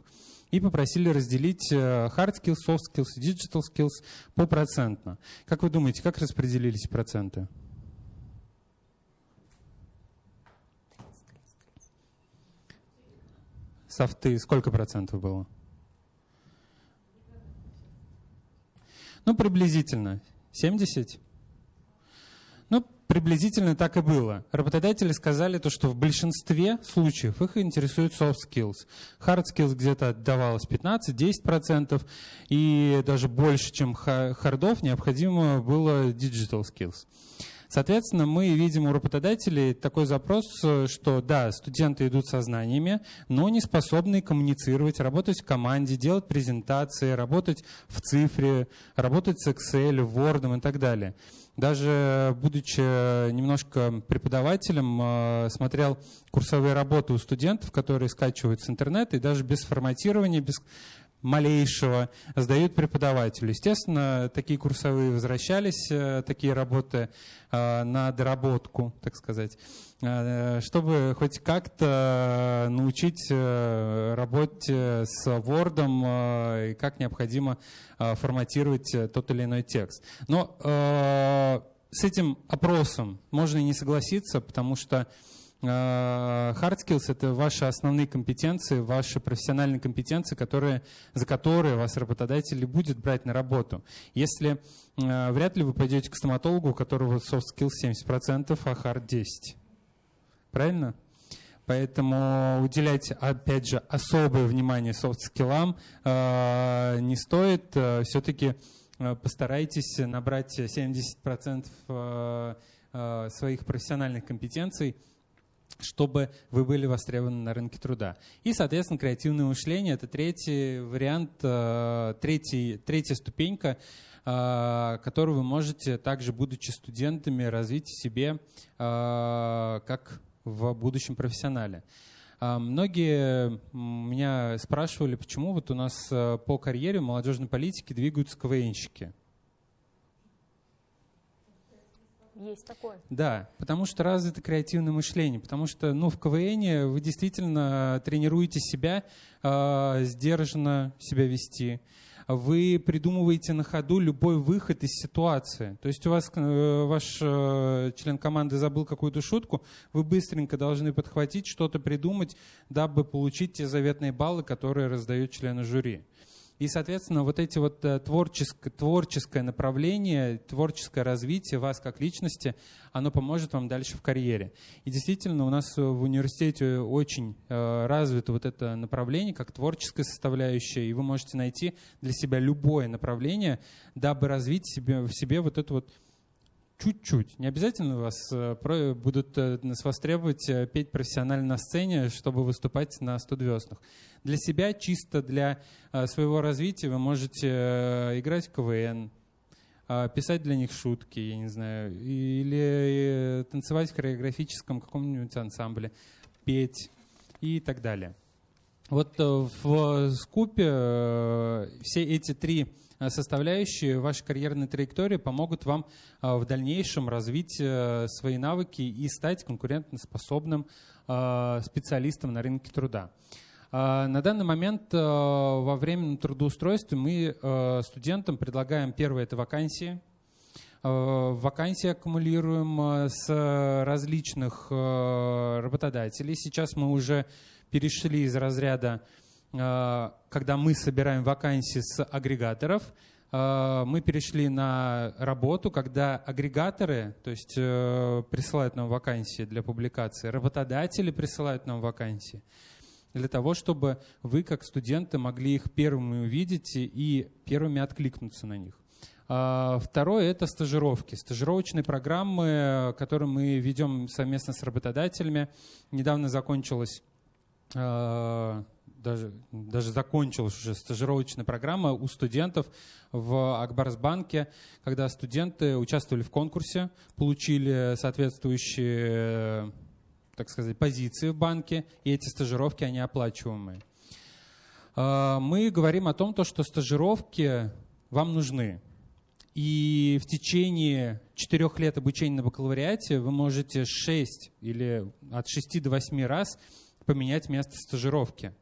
И попросили разделить hard skills, soft skills digital skills по процентно. Как вы думаете, как распределились проценты? Софты сколько процентов было? Ну, приблизительно. 70? Ну, приблизительно так и было. Работодатели сказали то, что в большинстве случаев их интересует soft skills. Hard skills где-то отдавалось 15-10%, и даже больше, чем хардов, необходимо было digital skills. Соответственно, мы видим у работодателей такой запрос, что да, студенты идут со знаниями, но не способны коммуницировать, работать в команде, делать презентации, работать в цифре, работать с Excel, Word и так далее. Даже будучи немножко преподавателем, э, смотрел курсовые работы у студентов, которые скачивают с интернета, и даже без форматирования, без малейшего сдают преподавателю. Естественно, такие курсовые возвращались, э, такие работы э, на доработку, так сказать, э, чтобы хоть как-то научить работе с Word и как необходимо форматировать тот или иной текст. Но с этим опросом можно и не согласиться, потому что hard skills — это ваши основные компетенции, ваши профессиональные компетенции, которые, за которые вас работодатель будет брать на работу. Если э, вряд ли вы пойдете к стоматологу, у которого soft skills 70%, а hard 10%. Правильно? Поэтому уделять, опять же, особое внимание софт-скиллам э, не стоит. Э, Все-таки э, постарайтесь набрать 70% э, своих профессиональных компетенций – чтобы вы были востребованы на рынке труда. И, соответственно, креативное мышление – это третий вариант, э, третий, третья ступенька, э, которую вы можете также, будучи студентами, развить в себе э, как в будущем профессионале. Многие меня спрашивали, почему вот у нас по карьере молодежной политики двигаются КВНщики. Есть такое. Да, потому что развито креативное мышление, потому что ну, в КВН вы действительно тренируете себя э, сдержанно себя вести. Вы придумываете на ходу любой выход из ситуации. То есть у вас э, ваш э, член команды забыл какую-то шутку, вы быстренько должны подхватить, что-то придумать, дабы получить те заветные баллы, которые раздают члены жюри. И, соответственно, вот эти вот э, творческое, творческое направление, творческое развитие вас как личности, оно поможет вам дальше в карьере. И действительно, у нас в университете очень э, развито вот это направление, как творческая составляющая, и вы можете найти для себя любое направление, дабы развить себе, в себе вот эту вот чуть-чуть. Не обязательно вас э, будут нас востребовать петь профессионально на сцене, чтобы выступать на студвеснах для себя, чисто для э, своего развития вы можете э, играть в КВН, э, писать для них шутки, я не знаю, или танцевать в хореографическом каком-нибудь ансамбле, петь и так далее. Вот в скупе все эти три составляющие вашей карьерной траектории помогут вам в дальнейшем развить свои навыки и стать конкурентоспособным специалистом на рынке труда. А, на данный момент э, во временном трудоустройстве мы э, студентам предлагаем первое – это вакансии. Э, вакансии аккумулируем с различных работодателей. Сейчас мы уже перешли из разряда, когда мы собираем вакансии с агрегаторов, мы перешли на работу, когда агрегаторы, то есть присылают нам вакансии для публикации, работодатели присылают нам вакансии для того, чтобы вы, как студенты, могли их первыми увидеть и первыми откликнуться на них. А, второе – это стажировки. Стажировочные программы, которые мы ведем совместно с работодателями. Недавно закончилась а, даже, даже закончилась уже стажировочная программа у студентов в Акбарсбанке, когда студенты участвовали в конкурсе, получили соответствующие так сказать, позиции в банке, и эти стажировки, они оплачиваемые. А, мы говорим о том, что стажировки вам нужны. И в течение четырех лет обучения на бакалавриате вы можете 6 или от 6 до 8 раз поменять место стажировки.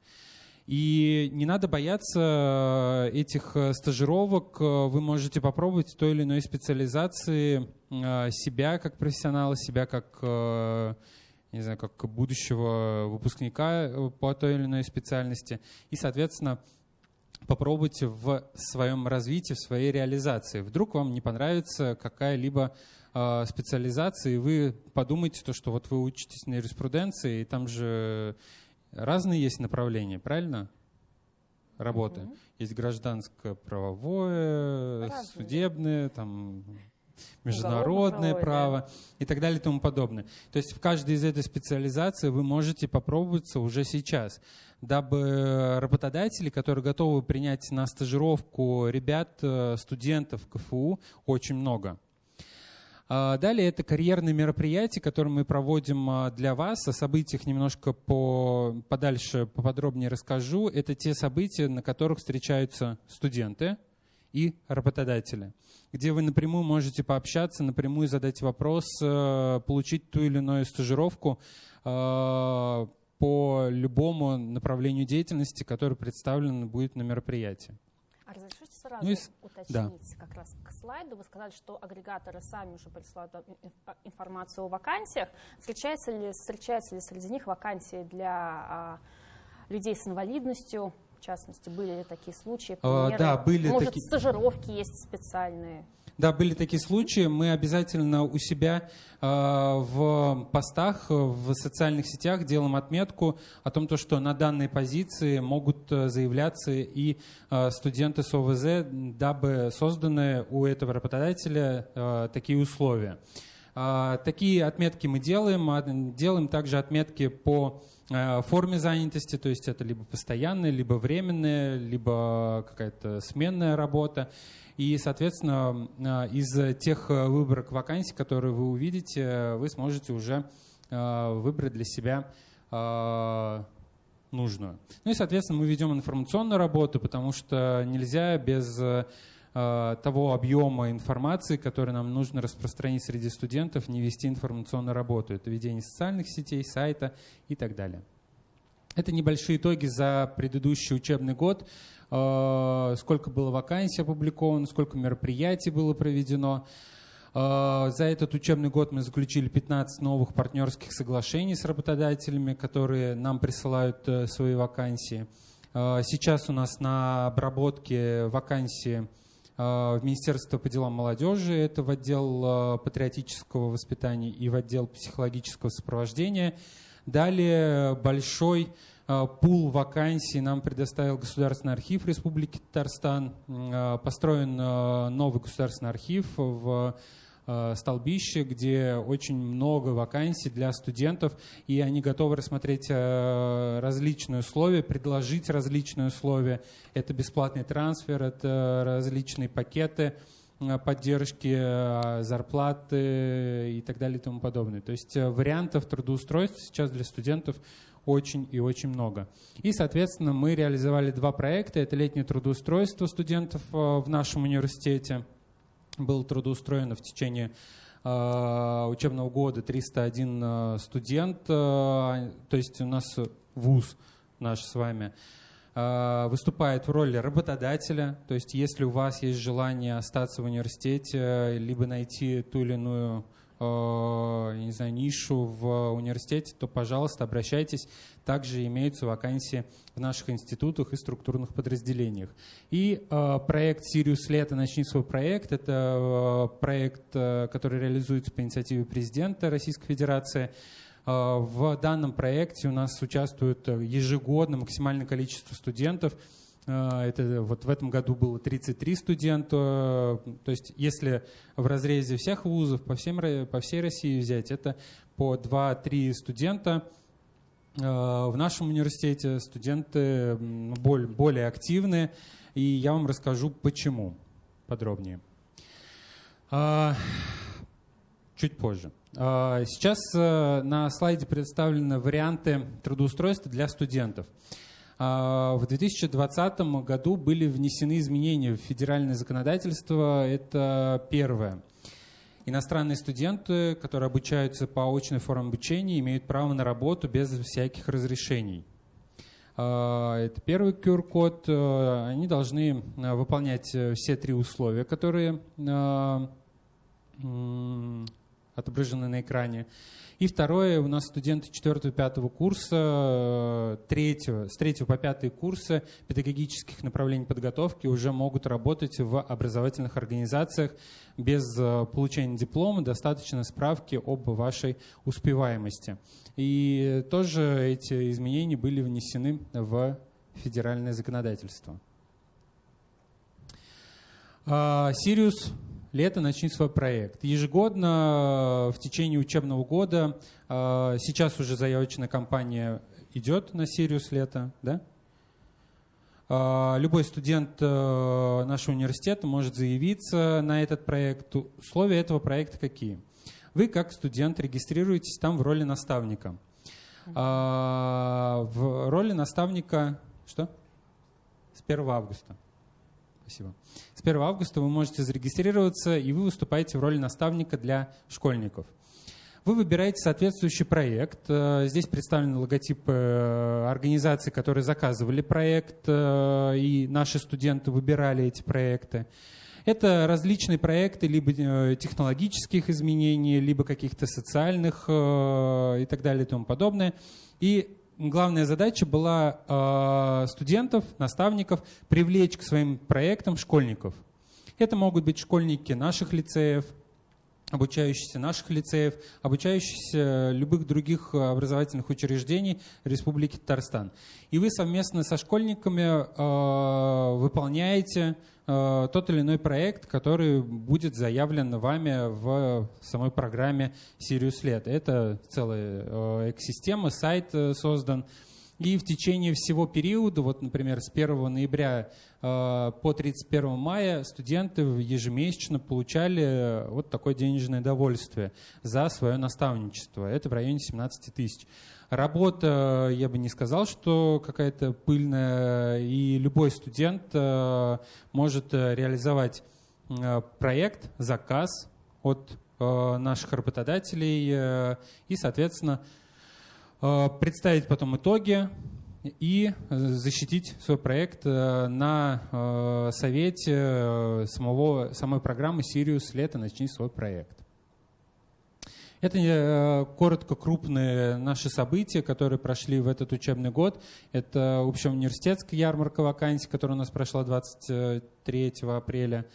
И не надо бояться этих стажировок. Вы можете попробовать в той или иной специализации себя как профессионала, себя как не знаю, как будущего выпускника э, по той или иной специальности. И, соответственно, попробуйте в своем развитии, в своей реализации. Вдруг вам не понравится какая-либо э, специализация, и вы подумаете, то, что вот вы учитесь на юриспруденции, и там же разные есть направления, правильно? Работы. Mm-hmm. Есть гражданское правовое, судебное, там международное право и так далее и тому подобное. То есть в каждой из этой специализаций вы можете попробоваться уже сейчас, дабы работодатели, которые готовы принять на стажировку ребят, э, студентов КФУ, очень много. А далее это карьерные мероприятия, которые мы проводим а, для вас. О событиях немножко по, подальше, поподробнее расскажу. Это те события, на которых встречаются студенты и работодатели где вы напрямую можете пообщаться, напрямую задать вопрос, э, получить ту или иную стажировку э, по любому направлению деятельности, которое представлено будет на мероприятии. А разрешите сразу ну, и... уточнить да. как раз к слайду? Вы сказали, что агрегаторы сами уже присылают информацию о вакансиях. Встречаются ли, встречаются ли среди них вакансии для а, людей с инвалидностью, частности, были ли такие случаи? Примеры? А, да, были Может, таки... стажировки есть специальные? Да, были такие случаи. Мы обязательно у себя э, в постах, в социальных сетях делаем отметку о том, то, что на данной позиции могут э, заявляться и э, студенты с ОВЗ, дабы созданы у этого работодателя э, такие условия. Такие отметки мы делаем. Делаем также отметки по форме занятости, то есть это либо постоянная, либо временная, либо какая-то сменная работа. И, соответственно, из тех выборок вакансий, которые вы увидите, вы сможете уже выбрать для себя нужную. Ну и, соответственно, мы ведем информационную работу, потому что нельзя без э, того объема информации, который нам нужно распространить среди студентов, не вести информационную работу. Это ведение социальных сетей, сайта и так далее. Это небольшие итоги за предыдущий учебный год. Э, сколько было вакансий опубликовано, сколько мероприятий было проведено. А, за этот учебный год мы заключили 15 новых партнерских соглашений с работодателями, которые нам присылают э, свои вакансии. Сейчас у нас на обработке вакансии в Министерство по делам молодежи, это в отдел патриотического воспитания и в отдел психологического сопровождения. Далее большой пул вакансий нам предоставил Государственный архив Республики Татарстан. Построен новый государственный архив в столбище, где очень много вакансий для студентов, и они готовы рассмотреть э, различные условия, предложить различные условия. Это бесплатный трансфер, это различные пакеты э, поддержки, зарплаты и так далее и тому подобное. То есть вариантов трудоустройства сейчас для студентов очень и очень много. И, соответственно, мы реализовали два проекта. Это летнее трудоустройство студентов в нашем университете – было трудоустроено в течение э, учебного года 301 э, студент, э, то есть у нас вуз наш с вами выступает в роли работодателя, то есть если у вас есть желание остаться в университете, либо найти ту или иную не знаю, нишу в университете, то, пожалуйста, обращайтесь. Также имеются вакансии в наших институтах и структурных подразделениях. И э, проект «Сириус Лето. Начни свой проект» — это э, проект, э, который реализуется по инициативе президента Российской Федерации. Э, в данном проекте у нас участвует ежегодно максимальное количество студентов — это вот в этом году было 33 студента. То есть если в разрезе всех вузов по, всем, по всей России взять, это по 2-3 студента. А, в нашем университете студенты более, более активны, и я вам расскажу, почему подробнее. А, чуть позже. Сейчас э, на слайде представлены варианты трудоустройства для студентов. А, в 2020 году были внесены изменения в федеральное законодательство. Это первое. Иностранные студенты, которые обучаются по очной форме обучения, имеют право на работу без всяких разрешений. А, это первый QR-код. А, они должны выполнять э, все три условия, которые отображены на экране. И второе, у нас студенты 4-5 курса, 3, с 3 по 5 курсы педагогических направлений подготовки уже могут работать в образовательных организациях без э, получения диплома, достаточно справки об вашей успеваемости. И тоже эти изменения были внесены в федеральное законодательство. А, Сириус лето начни свой проект. Ежегодно в течение учебного года, а, сейчас уже заявочная кампания идет на Сириус лето, да? А, любой студент э, нашего университета может заявиться на этот проект. Условия этого проекта какие? Вы как студент регистрируетесь там в роли наставника. В роли наставника что? С 1 августа. Спасибо. С 1 августа вы можете зарегистрироваться, и вы выступаете в роли наставника для школьников. Вы выбираете соответствующий проект. Э, здесь представлены логотипы э, организаций, которые заказывали проект, э, и наши студенты выбирали эти проекты. Это различные проекты либо технологических изменений, либо каких-то социальных и так далее и тому подобное. И главная задача была э, студентов, наставников привлечь к своим проектам школьников. Это могут быть школьники наших лицеев, обучающиеся наших лицеев, обучающиеся любых других образовательных учреждений Республики Татарстан. И вы совместно со школьниками э, выполняете э, тот или иной проект, который будет заявлен вами в самой программе Sirius LED. Это целая э, экосистема, сайт э, создан. И в течение всего периода, вот, например, с 1 ноября э, по 31 мая студенты ежемесячно получали вот такое денежное довольствие за свое наставничество. Это в районе 17 тысяч. Работа, я бы не сказал, что какая-то пыльная, и любой студент э, может реализовать проект, заказ от наших работодателей и, соответственно, Э, представить потом итоги и защитить свой проект э, на э, совете самого, самой программы Sirius «Лето. Начни свой проект». Это коротко крупные наши события, которые прошли в этот учебный год. Это общеуниверситетская ярмарка вакансий, которая у нас прошла 23 апреля.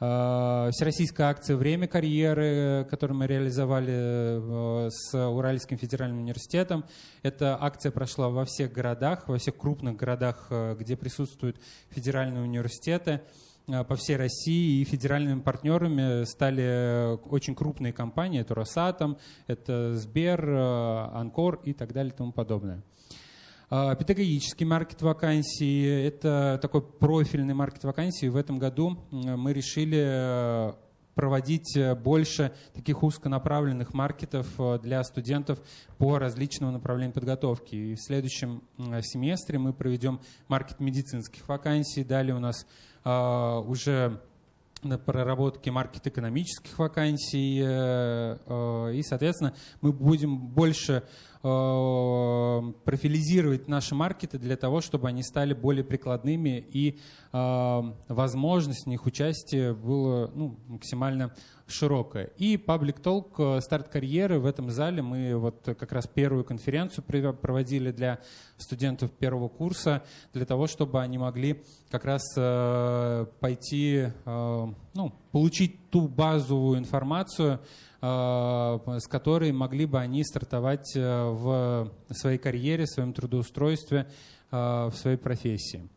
Э, всероссийская акция «Время карьеры», которую мы реализовали э, с Уральским федеральным университетом. Эта акция прошла во всех городах, во всех крупных городах, э, где присутствуют федеральные университеты по всей России и федеральными партнерами стали очень крупные компании. Это Росатом, это Сбер, Анкор и так далее и тому подобное. А, педагогический маркет вакансий – это такой профильный маркет вакансий. В этом году мы решили э, проводить э, больше таких узконаправленных маркетов э, для студентов по различным направлениям подготовки. И в следующем семестре мы проведем маркет медицинских вакансий. Далее у нас а, уже на проработке маркет экономических вакансий. И, соответственно, мы будем больше Э, профилизировать наши маркеты для того, чтобы они стали более прикладными и э, возможность в них участия была ну, максимально широкая. И Public Talk, э, старт карьеры в этом зале. Мы вот как раз первую конференцию проводили для студентов первого курса, для того, чтобы они могли как раз пойти, ну, получить ту базовую информацию, Э, с которой могли бы они стартовать э, в своей карьере, в своем трудоустройстве, э, в своей профессии.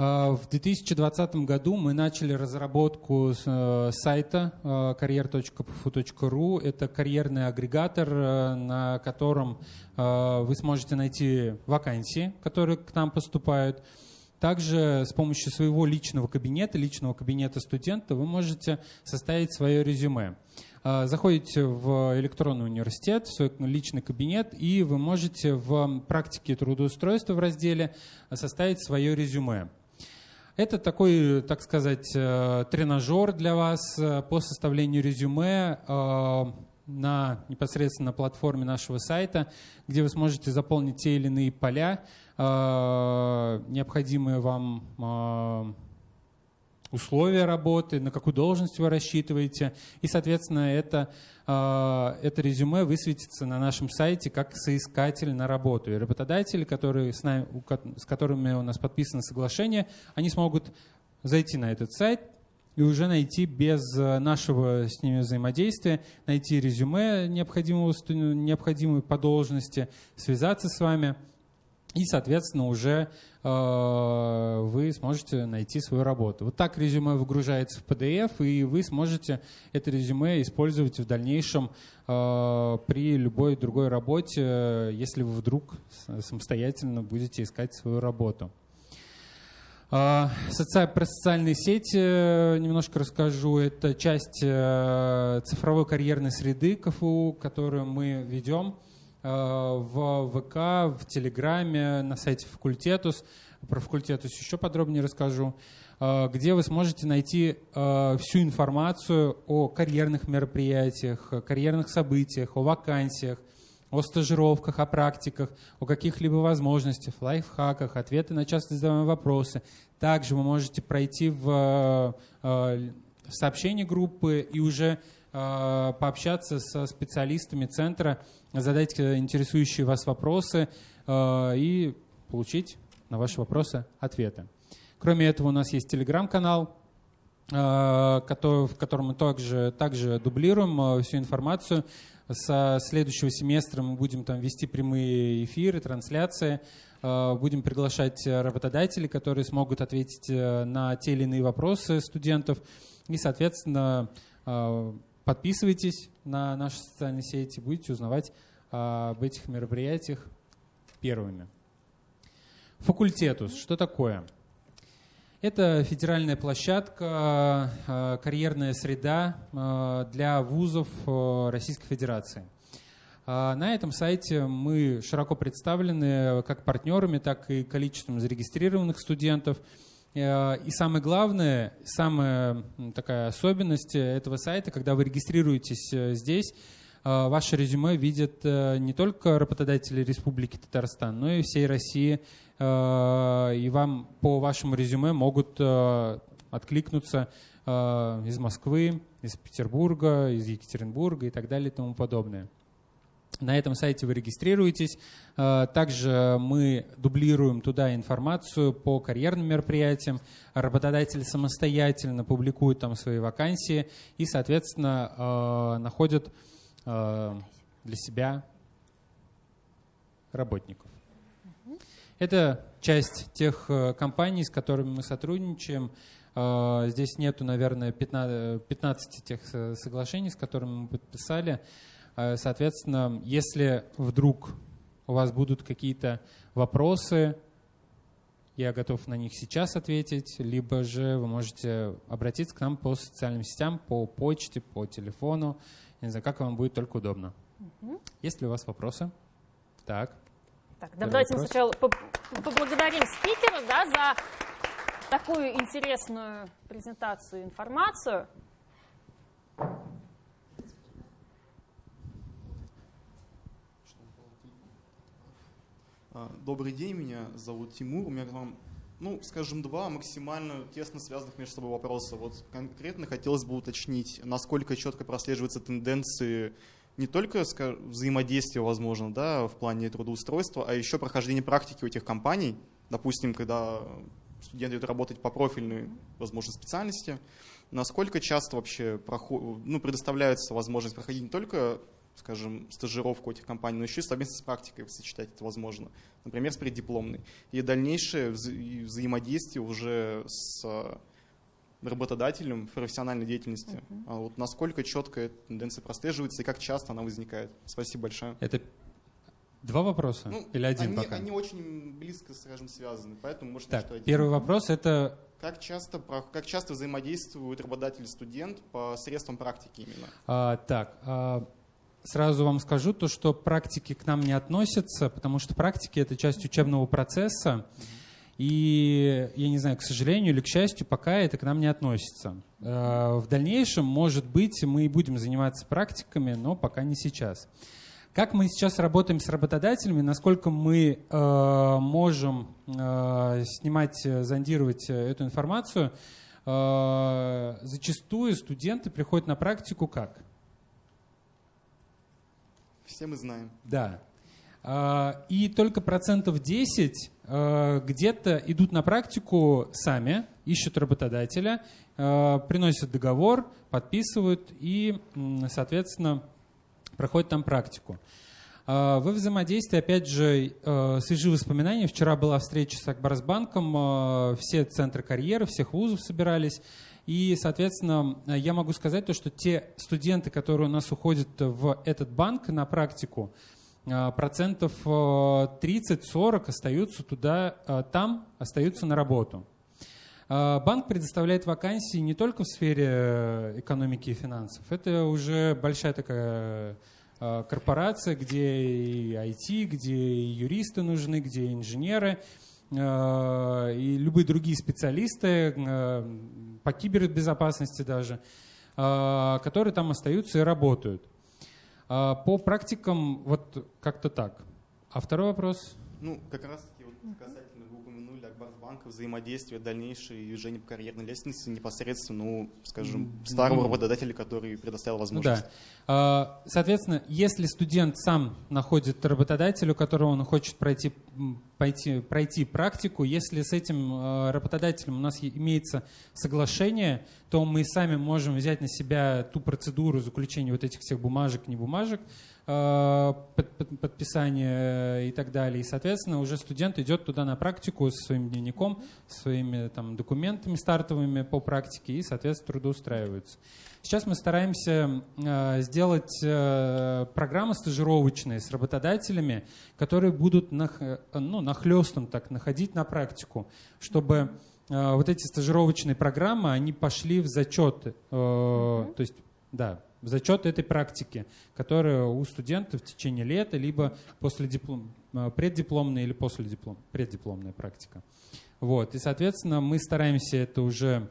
В 2020 году мы начали разработку сайта career.pfu.ru. Это карьерный агрегатор, на котором вы сможете найти вакансии, которые к нам поступают, также с помощью своего личного кабинета, личного кабинета студента, вы можете составить свое резюме. А, заходите в электронный университет, в свой личный кабинет, и вы можете в практике трудоустройства в разделе составить свое резюме. Это такой, так сказать, э, тренажер для вас э, по составлению резюме э, на непосредственно платформе нашего сайта, где вы сможете заполнить те или иные поля, необходимые вам условия работы, на какую должность вы рассчитываете. И, соответственно, это, э, это резюме высветится на нашем сайте как соискатель на работу. И работодатели, которые с, нами, с которыми у нас подписано соглашение, они смогут зайти на этот сайт, и уже найти без нашего с ними взаимодействия, найти резюме необходимого, необходимой по должности, связаться с вами – и, соответственно, уже э, вы сможете найти свою работу. Вот так резюме выгружается в PDF, и вы сможете это резюме использовать в дальнейшем э, при любой другой работе, если вы вдруг самостоятельно будете искать свою работу. Э. Про социальные сети э, немножко расскажу. Это часть э, цифровой карьерной среды КФУ, которую мы ведем. Э, в ВК, в Телеграме, на сайте факультетус. Про факультетус еще подробнее расскажу э, где вы сможете найти э, всю информацию о карьерных мероприятиях, карьерных событиях, о вакансиях, о стажировках, о практиках, о каких-либо возможностях, лайфхаках, ответы на часто задаваемые вопросы. Также вы можете пройти в сообщение группы и уже пообщаться со специалистами центра, задать э, интересующие вас вопросы э, и получить на ваши вопросы ответы. Кроме этого, у нас есть телеграм-канал, в котором мы также, также дублируем всю информацию. Со следующего семестра мы будем там вести прямые эфиры, трансляции, будем приглашать работодателей, которые смогут ответить на те или иные вопросы студентов. И, соответственно, подписывайтесь на наши социальные сети, будете узнавать об этих мероприятиях первыми. Факультетус. Что такое? Это федеральная площадка, э, карьерная среда э, для вузов Российской Федерации. На этом сайте мы широко представлены как партнерами, так и количеством зарегистрированных студентов. И самое главное, самая такая особенность этого сайта, когда вы регистрируетесь здесь, ваше резюме видят не только работодатели Республики Татарстан, но и всей России Э, и вам по вашему резюме могут э, откликнуться э, из Москвы, из Петербурга, из Екатеринбурга и так далее и тому подобное. На этом сайте вы регистрируетесь. Также мы дублируем туда информацию по карьерным мероприятиям. Работодатель самостоятельно публикует там свои вакансии и, соответственно, находит для себя работников. Это часть тех э, компаний, с которыми мы сотрудничаем. Э, здесь нету, наверное, 15, 15 тех э, соглашений, с которыми мы подписали. Соответственно, если вдруг у вас будут какие-то вопросы, я готов на них сейчас ответить, либо же вы можете обратиться к нам по социальным сетям, по почте, по телефону, не знаю, как вам будет только удобно. Угу. Есть ли у вас вопросы? Так. Так, давайте вопрос. сначала поблагодарим спикера да, за такую интересную презентацию, информацию. А, добрый день, меня зовут Тимур. У меня к вам, ну, скажем, два максимально тесно связанных между собой вопроса. Вот конкретно хотелось бы уточнить, насколько четко прослеживаются тенденции не только взаимодействие, возможно, да, в плане трудоустройства, а еще прохождение практики у этих компаний. Допустим, когда студент идет работать по профильной, возможно, специальности, насколько часто вообще ну, предоставляется возможность проходить не только скажем, стажировку этих компаний, но еще и совместно с практикой сочетать это возможно. Например, с преддипломной. И дальнейшее вза взаимодействие уже с работодателем в профессиональной деятельности. Uh -huh. А вот насколько четко эта тенденция прослеживается и как часто она возникает? Спасибо большое. Это два вопроса ну, или один они, пока? Они очень близко, скажем, связаны, поэтому можно так, что Первый вопрос это как часто, как часто взаимодействуют работодатель и студент по средствам практики именно? А, так, а, сразу вам скажу то, что практики к нам не относятся, потому что практики это часть учебного процесса. И, я не знаю, к сожалению или к счастью, пока это к нам не относится. Э, в дальнейшем, может быть, мы и будем заниматься практиками, но пока не сейчас. Как мы сейчас работаем с работодателями, насколько мы э, можем э, снимать, зондировать эту информацию, зачастую студенты приходят на практику как? Все мы знаем. Да. Э, и только процентов 10 Э, где-то идут на практику сами, ищут работодателя, э, приносят договор, подписывают и, соответственно, проходят там практику. Во взаимодействии, опять же, свежие воспоминания. Вчера была встреча с Акбарсбанком, все центры карьеры, всех вузов собирались. И, соответственно, я могу сказать то, что те студенты, которые у нас уходят в этот банк на практику, а, процентов 30-40 э, остаются туда, э, там остаются на работу. А, банк предоставляет вакансии не только в сфере э, экономики и финансов. Это уже большая такая корпорация, где и IT, где и юристы нужны, где и инженеры, и любые другие специалисты по кибербезопасности даже, которые там остаются и работают. А, по практикам вот как-то так. А второй вопрос? Ну, как раз таки вот касательно, банка, взаимодействие, дальнейшее движение по карьерной лестнице непосредственно, ну, скажем, старого работодателя, который предоставил возможность. Ну, да. Соответственно, если студент сам находит работодателя, у которого он хочет пройти, пойти, пройти практику, если с этим а, работодателем у нас имеется соглашение, то мы сами можем взять на себя ту процедуру заключения вот этих всех бумажек, не бумажек, подписание и так далее. И, соответственно, уже студент идет туда на практику со своим дневником, своими там, документами стартовыми по практике и, соответственно, трудоустраиваются. Сейчас мы стараемся э, сделать э, программы стажировочные с работодателями, которые будут нах, ну, нахлестом так находить на практику, чтобы вот эти стажировочные программы, они пошли в зачет. То есть, да, в зачет этой практики, которая у студентов в течение лета, либо после диплом, э, преддипломная или после диплом, преддипломная практика. Вот. И, соответственно, мы стараемся это уже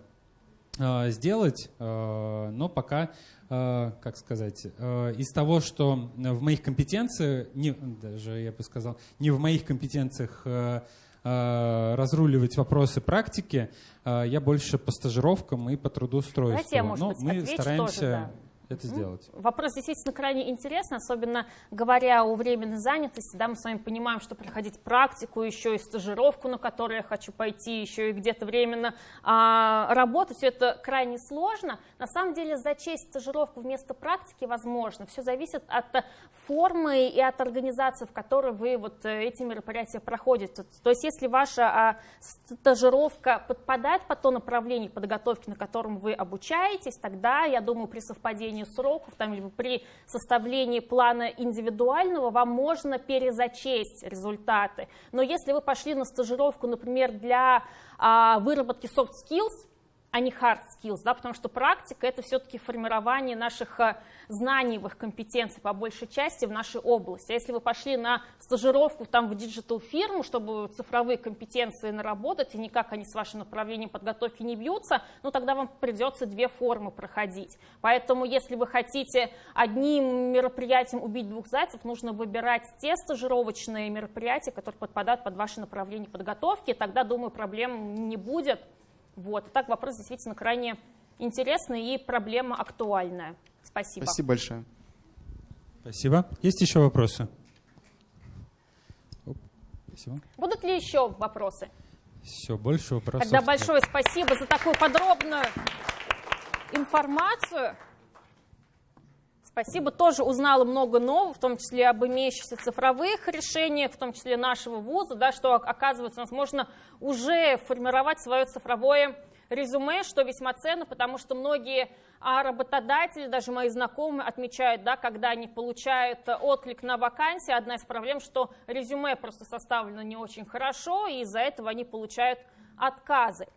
э, сделать, э, но пока, э, как сказать, э, из того, что в моих компетенциях, не, даже я бы сказал, не в моих компетенциях э, разруливать вопросы практики, я больше по стажировкам и по трудоустройству. Знаете, я, может Но быть, мы стараемся тоже, да это сделать. Вопрос действительно крайне интересный, особенно говоря о временной занятости. Да, мы с вами понимаем, что проходить практику, еще и стажировку, на которую я хочу пойти, еще и где-то временно а, работать, все это крайне сложно. На самом деле зачесть стажировку вместо практики возможно. Все зависит от формы и от организации, в которой вы вот э, эти мероприятия проходите. То есть если ваша а, стажировка подпадает под то направление подготовки, на котором вы обучаетесь, тогда, я думаю, при совпадении сокращении сроков, там, либо при составлении плана индивидуального вам можно перезачесть результаты. Но если вы пошли на стажировку, например, для а, выработки soft skills, а не hard skills, да, потому что практика это все-таки формирование наших э, знаний, их компетенций по большей части в нашей области. А если вы пошли на стажировку там в digital фирму, чтобы цифровые компетенции наработать, и никак они с вашим направлением подготовки не бьются, ну тогда вам придется две формы проходить. Поэтому если вы хотите одним мероприятием убить двух зайцев, нужно выбирать те стажировочные мероприятия, которые подпадают под ваше направление подготовки, тогда, думаю, проблем не будет. Вот. Так вопрос действительно крайне интересный и проблема актуальная. Спасибо. Спасибо большое. Спасибо. Есть еще вопросы? Спасибо. Будут ли еще вопросы? Все, больше вопросов. Тогда большое спасибо за такую подробную информацию. Спасибо. Тоже узнала много нового, в том числе об имеющихся цифровых решениях, в том числе нашего вуза, да, что, оказывается, у нас можно уже формировать свое цифровое резюме, что весьма ценно, потому что многие а, работодатели, даже мои знакомые, отмечают, да, когда они получают отклик на вакансии, одна из проблем, что резюме просто составлено не очень хорошо, и из-за этого они получают отказы.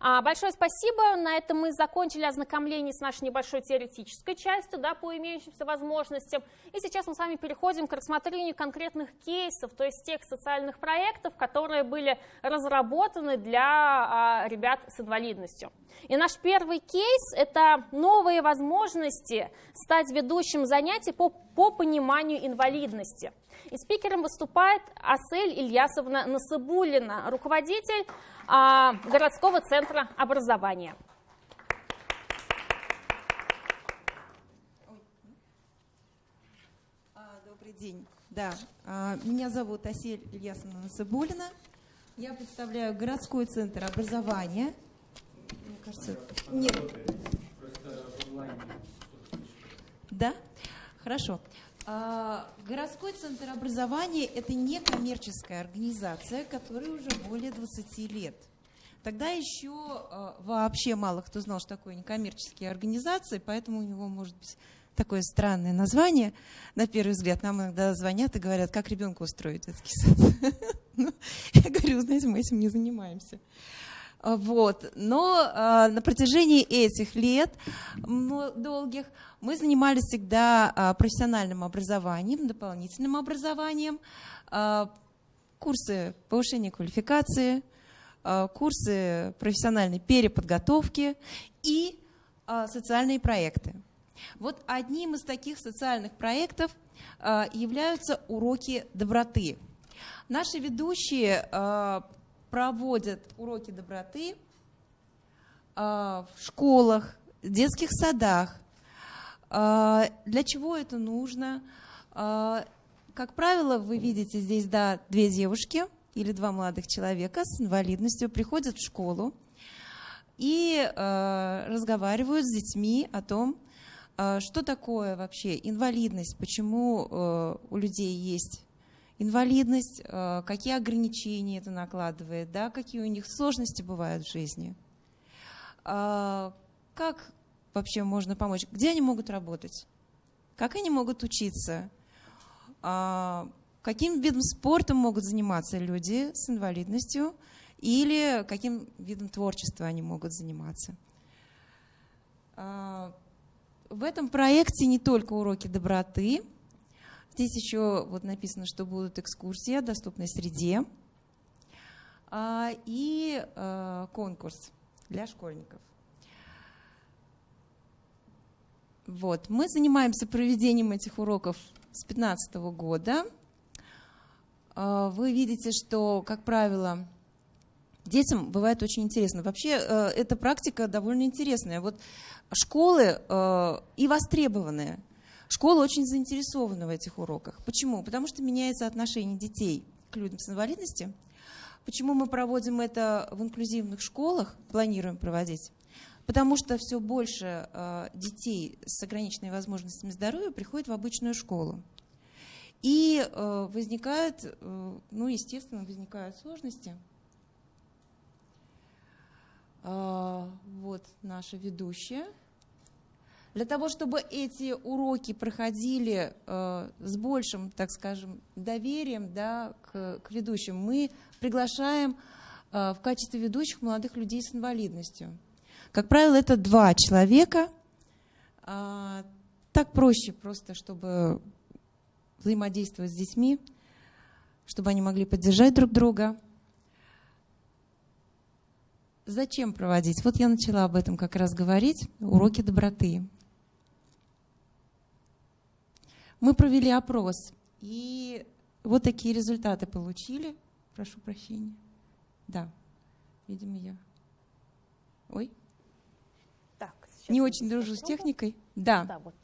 А, большое спасибо. На этом мы закончили ознакомление с нашей небольшой теоретической частью да, по имеющимся возможностям. И сейчас мы с вами переходим к рассмотрению конкретных кейсов, то есть тех социальных проектов, которые были разработаны для а, ребят с инвалидностью. И наш первый кейс – это новые возможности стать ведущим занятий по, по пониманию инвалидности. И спикером выступает Асель Ильясовна Насыбулина, руководитель городского центра образования. А, добрый день. Да, а, меня зовут Асель Ильясовна Насыбулина. Я представляю городской центр образования. Мне кажется, нет. Да? Хорошо. А, городской центр образования – это некоммерческая организация, которая уже более 20 лет. Тогда еще а, вообще мало кто знал, что такое некоммерческие организации, поэтому у него может быть такое странное название. На первый взгляд нам иногда звонят и говорят, как ребенка устроить детский сад. [laughs] Ну, я говорю, знаете, мы этим не занимаемся. Вот. Но э, на протяжении этих лет долгих мы занимались всегда э, профессиональным образованием, дополнительным образованием, э, курсы повышения квалификации, э, курсы профессиональной переподготовки и э, социальные проекты. Вот одним из таких социальных проектов являются уроки доброты. Наши ведущие проводят уроки доброты в школах, детских садах. Для чего это нужно? Как правило, вы видите здесь да, две девушки или два молодых человека с инвалидностью приходят в школу и разговаривают с детьми о том, что такое вообще инвалидность, почему у людей есть инвалидность, э, какие ограничения это накладывает, да, какие у них сложности бывают в жизни, э, как вообще можно помочь, где они могут работать, как они могут учиться, э, каким видом спорта могут заниматься люди с инвалидностью? Или каким видом творчества они могут заниматься. В этом проекте не только уроки доброты, Здесь еще вот написано, что будут экскурсии о доступной среде а, и а, конкурс для школьников. Вот. Мы занимаемся проведением этих уроков с 2015 года. А, вы видите, что, как правило, детям бывает очень интересно. Вообще, э, эта практика довольно интересная. Вот школы э, и востребованные – Школа очень заинтересована в этих уроках. Почему? Потому что меняется отношение детей к людям с инвалидностью. Почему мы проводим это в инклюзивных школах, планируем проводить? Потому что все больше э, детей с ограниченными возможностями здоровья приходят в обычную школу. И э, возникают, э, ну, естественно, возникают сложности. Вот наша ведущая – для того, чтобы эти уроки проходили э, с большим, так скажем, доверием да, к, к ведущим, мы приглашаем э, в качестве ведущих молодых людей с инвалидностью. Как правило, это два человека. Э, так проще просто, чтобы взаимодействовать с детьми, чтобы они могли поддержать друг друга. Зачем проводить? Вот я начала об этом как раз говорить. Уроки доброты. Мы провели опрос, и вот такие результаты получили. Прошу прощения. Да, видимо, я. Ой. Так, Не очень дружу с техникой. Да. да вот.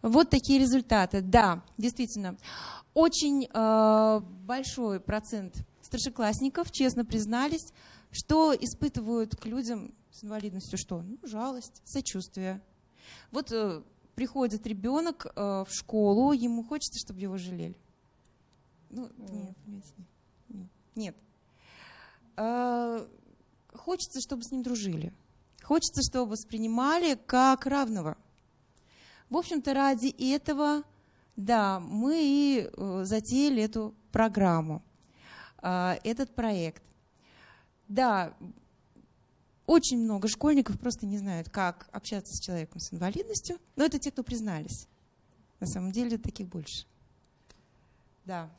вот такие результаты. Да, действительно. Очень э, большой процент старшеклассников честно признались, что испытывают к людям с инвалидностью что? Ну, жалость, сочувствие. Вот э, приходит ребенок э, в школу, ему хочется, чтобы его жалели. Ну, нет, нет, нет. нет. Э, хочется, чтобы с ним дружили. Хочется, чтобы воспринимали как равного. В общем-то, ради этого, да, мы и э, затеяли эту программу, э, этот проект. Да, очень много школьников просто не знают, как общаться с человеком с инвалидностью, но это те, кто признались. На самом деле таких больше. Да.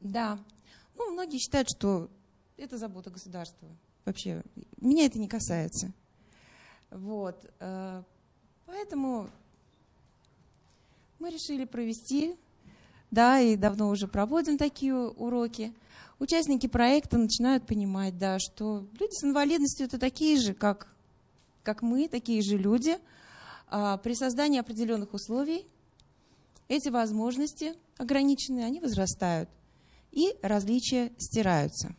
Да. Ну, многие считают, что это забота государства. Вообще, меня это не касается. Вот. Э, поэтому мы решили провести, да, и давно уже проводим такие уроки участники проекта начинают понимать, да, что люди с инвалидностью это такие же, как, как мы, такие же люди. А при создании определенных условий эти возможности ограниченные, они возрастают, и различия стираются.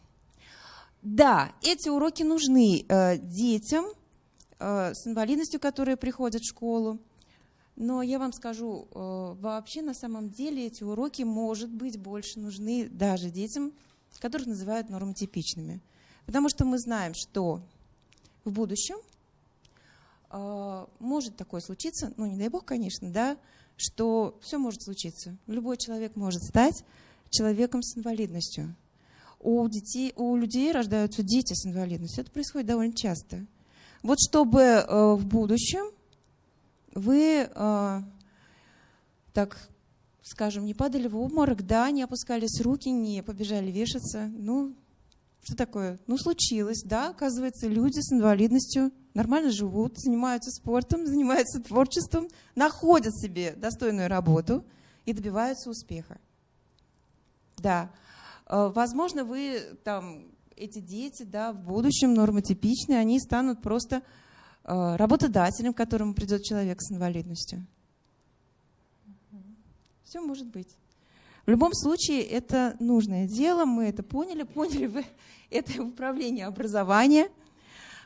Да, эти уроки нужны э, детям э, с инвалидностью, которые приходят в школу, но я вам скажу, э, вообще на самом деле эти уроки, может быть, больше нужны даже детям которых называют нормотипичными. Потому что мы знаем, что в будущем э, может такое случиться, ну не дай бог, конечно, да, что все может случиться. Любой человек может стать человеком с инвалидностью. У, детей, у людей рождаются дети с инвалидностью. Это происходит довольно часто. Вот чтобы э, в будущем вы э, так скажем, не падали в обморок, да, не опускались руки, не побежали вешаться. Ну, что такое? Ну, случилось, да, оказывается, люди с инвалидностью нормально живут, занимаются спортом, [laughs] занимаются творчеством, находят себе достойную работу и добиваются успеха. Да. Э, возможно, вы там, эти дети, да, в будущем нормотипичные, они станут просто работодателем, к которому придет человек с инвалидностью. Все может быть. В любом случае, это нужное дело, мы это поняли, поняли вы, [laughs] это управление образования,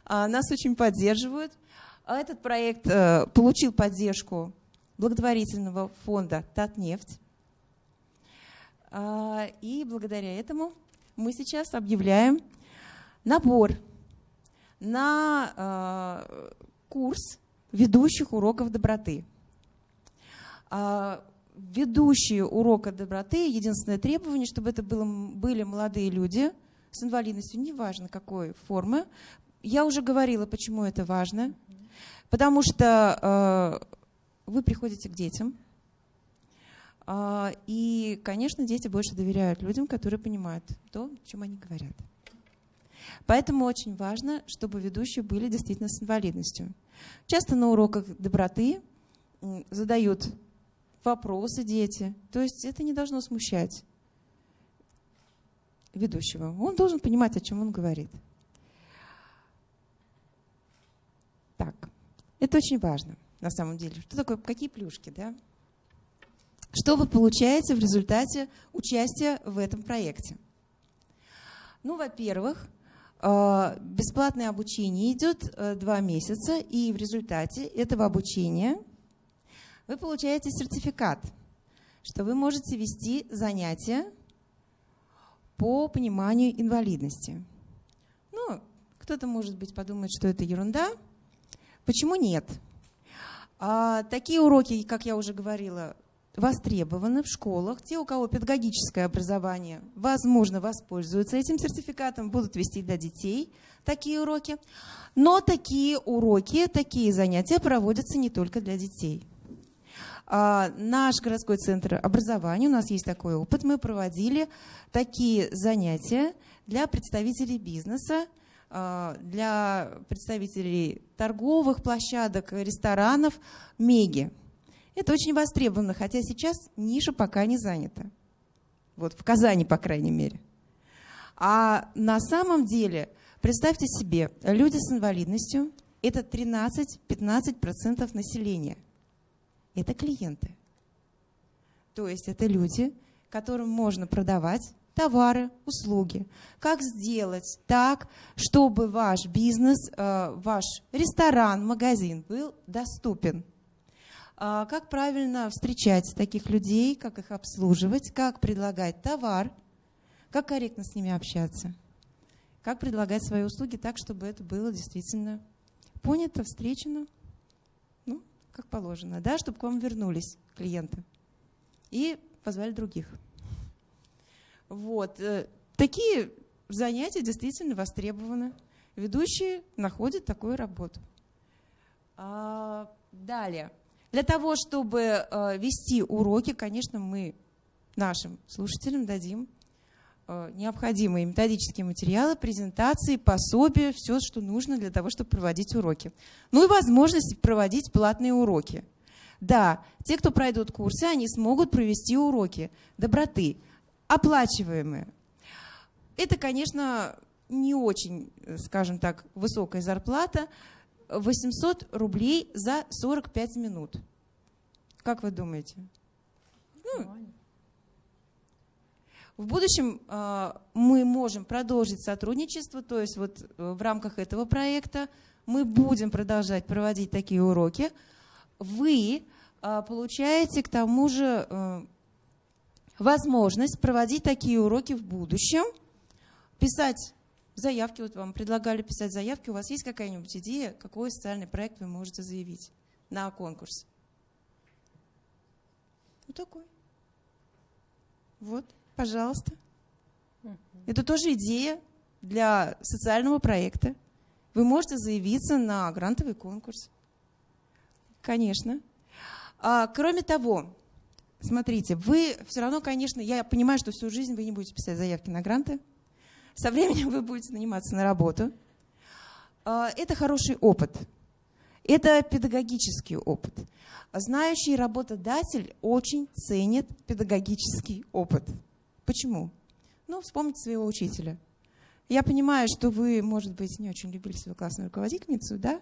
а, нас очень поддерживают. А этот проект э, получил поддержку благотворительного фонда «Татнефть». А, и благодаря этому мы сейчас объявляем набор на курс ведущих уроков доброты ведущие урока доброты, единственное требование, чтобы это было, были молодые люди с инвалидностью, неважно какой формы. Я уже говорила, почему это важно. Потому что э, вы приходите к детям, э, и, конечно, дети больше доверяют людям, которые понимают то, чем они говорят. Поэтому очень важно, чтобы ведущие были действительно с инвалидностью. Часто на уроках доброты задают вопросы дети. То есть это не должно смущать ведущего. Он должен понимать, о чем он говорит. Так, это очень важно на самом деле. Что такое, какие плюшки, да? Что вы получаете в результате участия в этом проекте? Ну, во-первых, бесплатное обучение идет э, два месяца, и в результате этого обучения – вы получаете сертификат, что вы можете вести занятия по пониманию инвалидности. Ну, кто-то, может быть, подумает, что это ерунда. Почему нет? А, такие уроки, как я уже говорила, востребованы в школах. Те, у кого педагогическое образование, возможно, воспользуются этим сертификатом, будут вести для детей такие уроки. Но такие уроки, такие занятия проводятся не только для детей. А, наш городской центр образования, у нас есть такой опыт, мы проводили такие занятия для представителей бизнеса, а, для представителей торговых площадок, ресторанов, меги. Это очень востребовано, хотя сейчас ниша пока не занята. Вот в Казани, по крайней мере. А на самом деле, представьте себе, люди с инвалидностью – это 13-15% населения – это клиенты. То есть это люди, которым можно продавать товары, услуги. Как сделать так, чтобы ваш бизнес, э, ваш ресторан, магазин был доступен? А как правильно встречать таких людей, как их обслуживать, как предлагать товар, как корректно с ними общаться, как предлагать свои услуги так, чтобы это было действительно понято, встречено как положено, да, чтобы к вам вернулись клиенты. И позвали других. Вот. Э, такие занятия действительно востребованы. Ведущие находят такую работу. А, далее. Для того, чтобы э, вести уроки, конечно, мы нашим слушателям дадим Э, необходимые методические материалы, презентации, пособия, все, что нужно для того, чтобы проводить уроки. Ну и возможность проводить платные уроки. Да, те, кто пройдут курсы, они смогут провести уроки доброты, оплачиваемые. Это, конечно, не очень, скажем так, высокая зарплата. 800 рублей за 45 минут. Как вы думаете? Ну, в будущем э, мы можем продолжить сотрудничество, то есть вот э, в рамках этого проекта мы будем продолжать проводить такие уроки. Вы э, получаете к тому же возможность проводить такие уроки в будущем, писать заявки, вот вам предлагали писать заявки, у вас есть какая-нибудь идея, какой социальный проект вы можете заявить на конкурс? Вот такой. Вот. Пожалуйста. Это тоже идея для социального проекта. Вы можете заявиться на грантовый конкурс. Конечно. А, кроме того, смотрите, вы все равно, конечно, я понимаю, что всю жизнь вы не будете писать заявки на гранты. Со временем вы будете наниматься на работу. А, это хороший опыт. Это педагогический опыт. Знающий работодатель очень ценит педагогический опыт. Почему? Ну, вспомните своего учителя. Я понимаю, что вы, может быть, не очень любили свою классную руководительницу, да?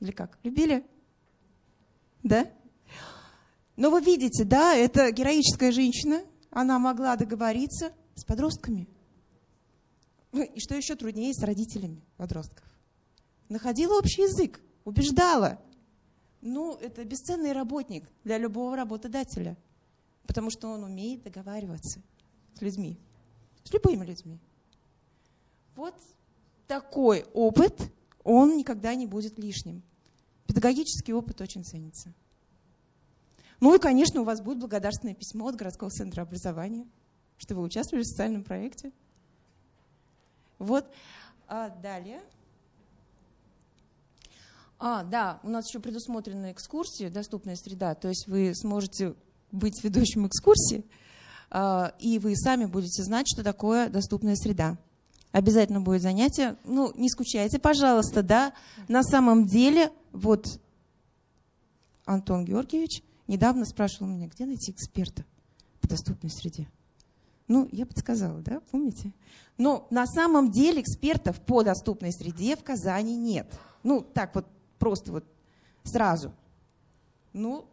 Или как? Любили? Да? Но вы видите, да, это героическая женщина, она могла договориться с подростками. Ну, и что еще труднее, с родителями подростков. Находила общий язык, убеждала. Ну, это бесценный работник для любого работодателя, потому что он умеет договариваться с людьми, с любыми людьми. Вот такой опыт, он никогда не будет лишним. Педагогический опыт очень ценится. Ну и, конечно, у вас будет благодарственное письмо от городского центра образования, что вы участвовали в социальном проекте. Вот. А далее. А, да, у нас еще предусмотрена экскурсия, доступная среда, то есть вы сможете быть ведущим экскурсии, а, и вы сами будете знать, что такое доступная среда. Обязательно будет занятие. Ну, не скучайте, пожалуйста, да. На самом деле, вот Антон Георгиевич недавно спрашивал меня, где найти эксперта по доступной среде. Ну, я подсказала, да, помните? Но на самом деле экспертов по доступной среде в Казани нет. Ну, так вот, просто вот сразу. Ну,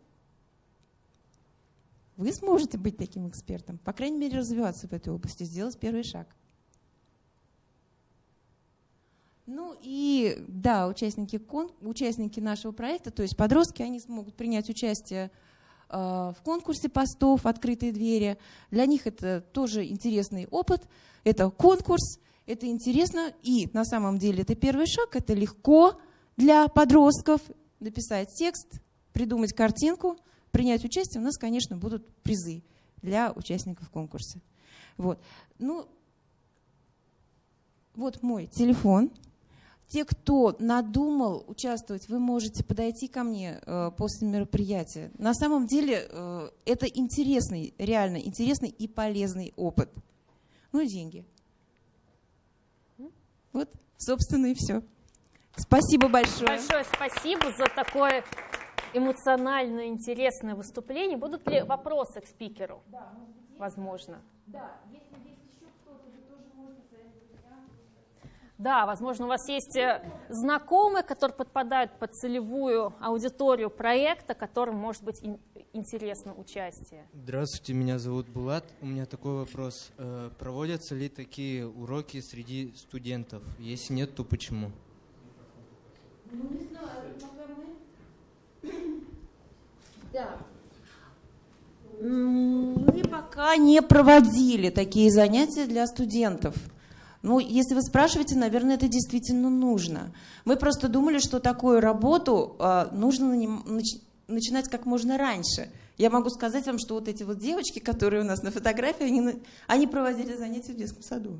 вы сможете быть таким экспертом, по крайней мере, развиваться в этой области, сделать первый шаг. Ну и да, участники, кон, участники нашего проекта, то есть подростки, они смогут принять участие э, в конкурсе постов «Открытые двери». Для них это тоже интересный опыт, это конкурс, это интересно, и на самом деле это первый шаг, это легко для подростков написать текст, придумать картинку, принять участие. У нас, конечно, будут призы для участников конкурса. Вот. Ну, вот мой телефон – те, кто надумал участвовать, вы можете подойти ко мне э, после мероприятия. На самом деле э, это интересный, реально интересный и полезный опыт. Ну и деньги. Вот, собственно, и все. Спасибо большое. Большое спасибо за такое эмоционально интересное выступление. Будут ли вопросы к спикеру? Да, Возможно. Да, Да, возможно, у вас есть э, знакомые, которые подпадают под целевую аудиторию проекта, которым может быть интересно участие. Здравствуйте, меня зовут Булат. У меня такой вопрос. Э, проводятся ли такие уроки среди студентов? Если нет, то почему? Ну, не знаю, мы... Да. Мы пока не проводили такие занятия для студентов. Ну, если вы спрашиваете, наверное, это действительно нужно. Мы просто думали, что такую работу э, нужно нач начинать как можно раньше. Я могу сказать вам, что вот эти вот девочки, которые у нас на фотографии, они, они проводили занятия в детском саду.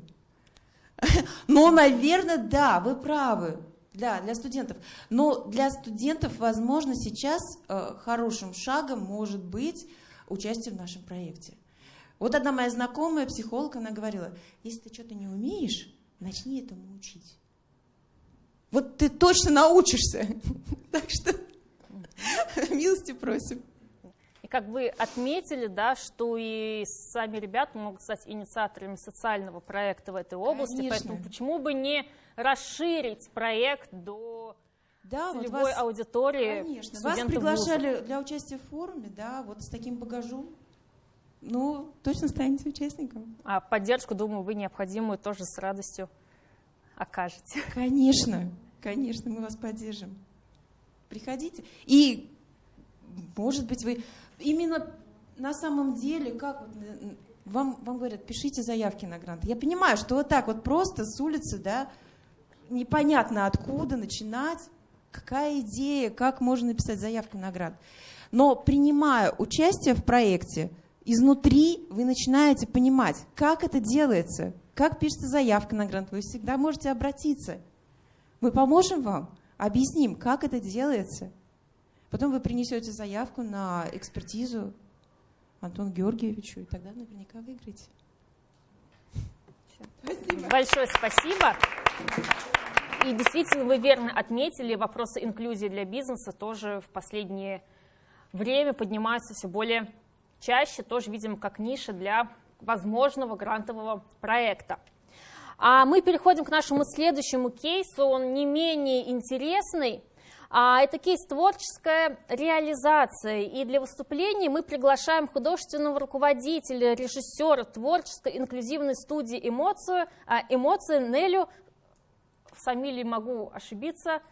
[laughs] Но, наверное, да, вы правы. Да, для студентов. Но для студентов, возможно, сейчас э, хорошим шагом может быть участие в нашем проекте. Вот одна моя знакомая, психолог, она говорила, если ты что-то не умеешь, начни этому учить. Вот ты точно научишься. [laughs] Так что [laughs] милости просим. И как вы отметили, да, что и сами ребята могут стать инициаторами социального проекта в этой области, Конечно. поэтому почему бы не расширить проект до да, целевой вот вас, аудитории Конечно, вас приглашали вузов. для участия в форуме, да, вот с таким багажом ну, точно станете участником. А поддержку, думаю, вы необходимую тоже с радостью окажете. Конечно, конечно, мы вас поддержим. Приходите. И, может быть, вы именно на самом деле, как вот, вам, вам говорят, пишите заявки на грант. Я понимаю, что вот так вот просто с улицы, да, непонятно откуда начинать, какая идея, как можно написать заявку на грант. Но принимая участие в проекте, изнутри вы начинаете понимать, как это делается, как пишется заявка на грант. Вы всегда можете обратиться. Мы поможем вам, объясним, как это делается. Потом вы принесете заявку на экспертизу Антону Георгиевичу, и тогда наверняка выиграете. Спасибо. Большое спасибо. И действительно, вы верно отметили, вопросы инклюзии для бизнеса тоже в последнее время поднимаются все более чаще тоже видим как ниша для возможного грантового проекта. А мы переходим к нашему следующему кейсу, он не менее интересный. А это кейс творческая реализация. И для выступления мы приглашаем художественного руководителя, режиссера творческой инклюзивной студии «Эмоцию», а, «Эмоции» Нелю, в фамилии могу ошибиться,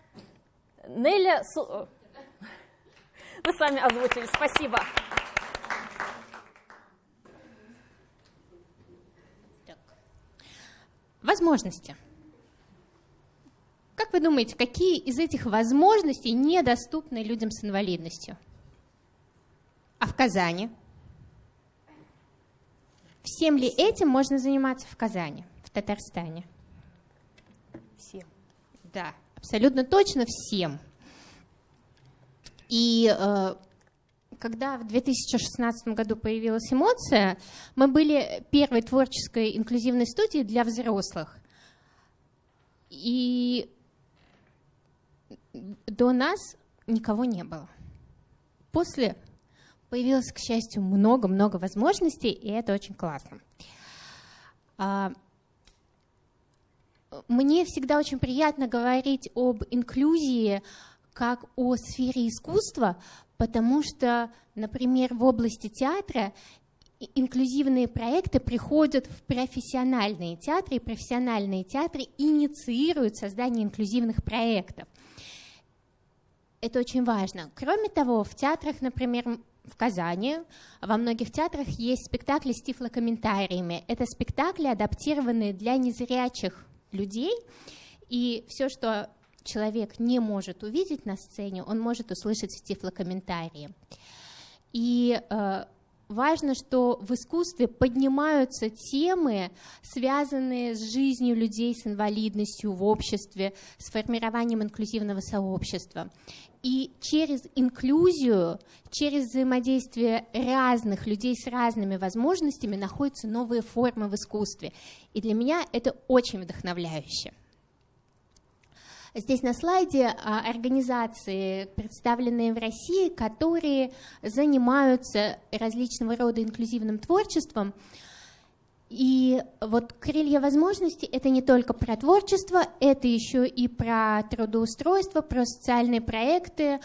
Неля... Вы сами озвучили, спасибо. Возможности. Как вы думаете, какие из этих возможностей недоступны людям с инвалидностью? А в Казани? Всем ли этим можно заниматься в Казани, в Татарстане? Всем. Да, абсолютно точно всем. И э, когда в 2016 году появилась эмоция, мы были первой творческой инклюзивной студией для взрослых. И до нас никого не было. После появилось, к счастью, много-много возможностей, и это очень классно. А, мне всегда очень приятно говорить об инклюзии как о сфере искусства, потому что, например, в области театра инклюзивные проекты приходят в профессиональные театры, и профессиональные театры инициируют создание инклюзивных проектов. Это очень важно. Кроме того, в театрах, например, в Казани, во многих театрах есть спектакли с тифлокомментариями. Это спектакли, адаптированные для незрячих людей, и все, что человек не может увидеть на сцене, он может услышать в тифлокомментарии. И э, важно, что в искусстве поднимаются темы, связанные с жизнью людей с инвалидностью в обществе, с формированием инклюзивного сообщества. И через инклюзию, через взаимодействие разных людей с разными возможностями находятся новые формы в искусстве. И для меня это очень вдохновляюще. Здесь на слайде а, организации, представленные в России, которые занимаются различного рода инклюзивным творчеством. И вот крылья возможностей – это не только про творчество, это еще и про трудоустройство, про социальные проекты,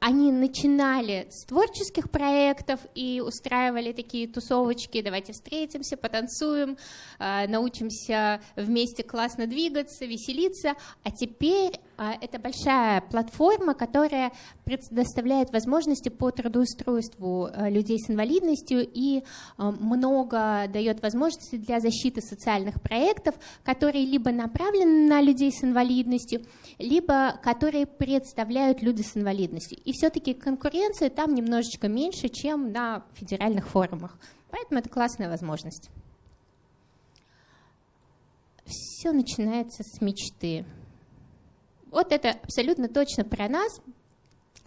они начинали с творческих проектов и устраивали такие тусовочки, давайте встретимся, потанцуем, э, научимся вместе классно двигаться, веселиться, а теперь э, это большая платформа, которая предоставляет возможности по трудоустройству людей с инвалидностью и много дает возможностей для защиты социальных проектов, которые либо направлены на людей с инвалидностью, либо которые представляют люди с инвалидностью. И все-таки конкуренция там немножечко меньше, чем на федеральных форумах. Поэтому это классная возможность. Все начинается с мечты. Вот это абсолютно точно про нас.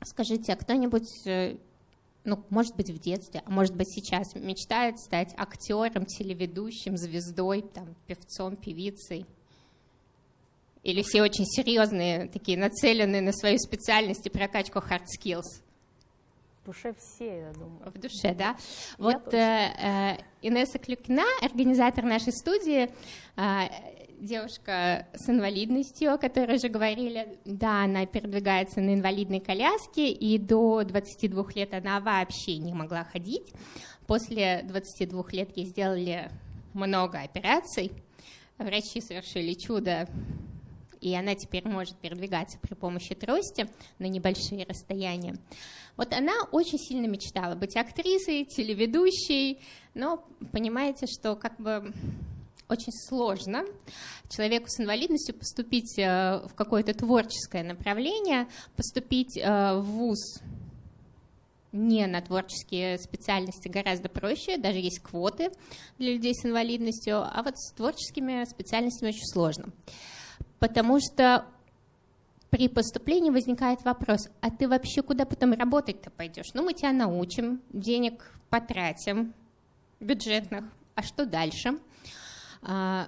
Скажите, а кто-нибудь, э, ну, может быть, в детстве, а может быть, сейчас мечтает стать актером, телеведущим, звездой, там, певцом, певицей? Или все очень серьезные, такие нацеленные на свою специальность и прокачку hard skills? В душе все, я думаю. В душе, да. вот э, э, Инесса Клюкина, организатор нашей студии, э, девушка с инвалидностью, о которой уже говорили, да, она передвигается на инвалидной коляске, и до 22 лет она вообще не могла ходить. После 22 лет ей сделали много операций, врачи совершили чудо и она теперь может передвигаться при помощи трости на небольшие расстояния. Вот она очень сильно мечтала быть актрисой, телеведущей, но понимаете, что как бы очень сложно человеку с инвалидностью поступить э, в какое-то творческое направление, поступить э, в ВУЗ не на творческие специальности гораздо проще, даже есть квоты для людей с инвалидностью, а вот с творческими специальностями очень сложно потому что при поступлении возникает вопрос, а ты вообще куда потом работать-то пойдешь? Ну, мы тебя научим, денег потратим, бюджетных, а что дальше? А,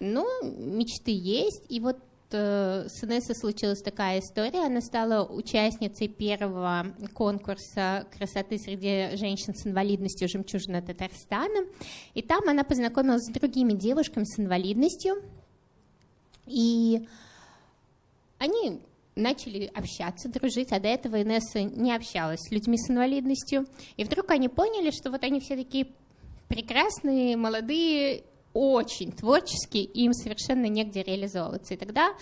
ну, мечты есть, и вот э, с Инессой случилась такая история. Она стала участницей первого конкурса красоты среди женщин с инвалидностью «Жемчужина Татарстана». И там она познакомилась с другими девушками с инвалидностью. И они начали общаться, дружить, а до этого Инесса не общалась с людьми с инвалидностью. И вдруг они поняли, что вот они все такие прекрасные, молодые, очень творческие, и им совершенно негде реализовываться. И тогда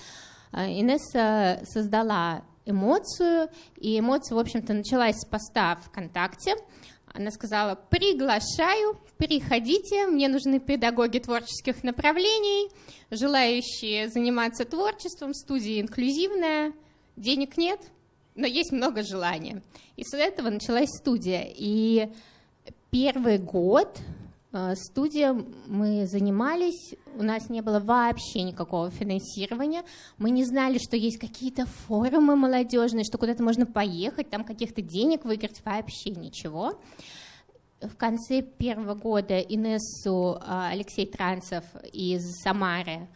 э, Инесса создала эмоцию, и эмоция, в общем-то, началась с поста ВКонтакте. Она сказала, приглашаю, приходите, мне нужны педагоги творческих направлений, желающие заниматься творчеством, студия инклюзивная, денег нет, но есть много желания. И с этого началась студия. И первый год студия мы занимались, у нас не было вообще никакого финансирования, мы не знали, что есть какие-то форумы молодежные, что куда-то можно поехать, там каких-то денег выиграть, вообще ничего. В конце первого года Инессу э, Алексей Трансов из Самары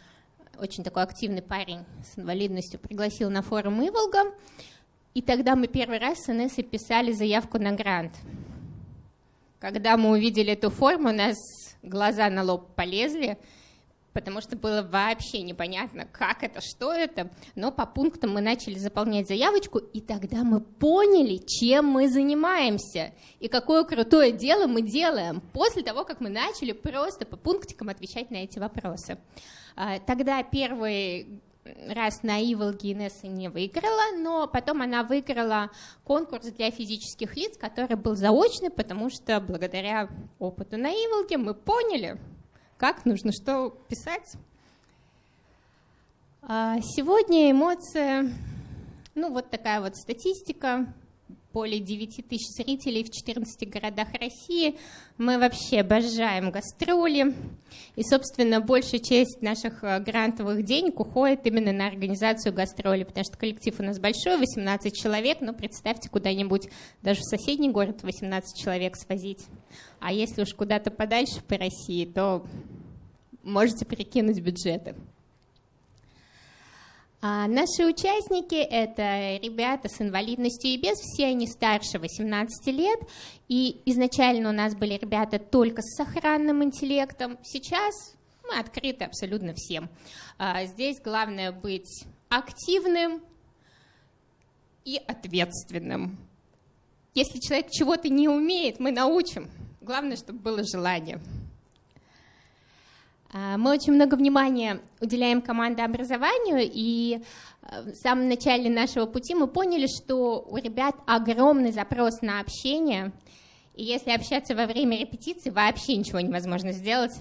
очень такой активный парень с инвалидностью, пригласил на форум Иволга, и тогда мы первый раз с Инессой писали заявку на грант. Когда мы увидели эту форму, у нас глаза на лоб полезли, потому что было вообще непонятно, как это, что это, но по пунктам мы начали заполнять заявочку, и тогда мы поняли, чем мы занимаемся, и какое крутое дело мы делаем после того, как мы начали просто по пунктикам отвечать на эти вопросы. А, тогда первый раз на Иволге Инесса не выиграла, но потом она выиграла конкурс для физических лиц, который был заочный, потому что благодаря опыту на Иволге мы поняли, как нужно что писать. А, сегодня эмоции, ну вот такая вот статистика, более 9 тысяч зрителей в 14 городах России. Мы вообще обожаем гастроли. И, собственно, большая часть наших э, грантовых денег уходит именно на организацию гастролей, потому что коллектив у нас большой, 18 человек, но представьте куда-нибудь даже в соседний город 18 человек свозить. А если уж куда-то подальше по России, то можете перекинуть бюджеты. А наши участники — это ребята с инвалидностью и без, все они старше 18 лет, и изначально у нас были ребята только с сохранным интеллектом, сейчас мы открыты абсолютно всем. А здесь главное быть активным и ответственным. Если человек чего-то не умеет, мы научим. Главное, чтобы было желание. А, мы очень много внимания уделяем командообразованию, и э, в самом начале нашего пути мы поняли, что у ребят огромный запрос на общение, и если общаться во время репетиции, вообще ничего невозможно сделать.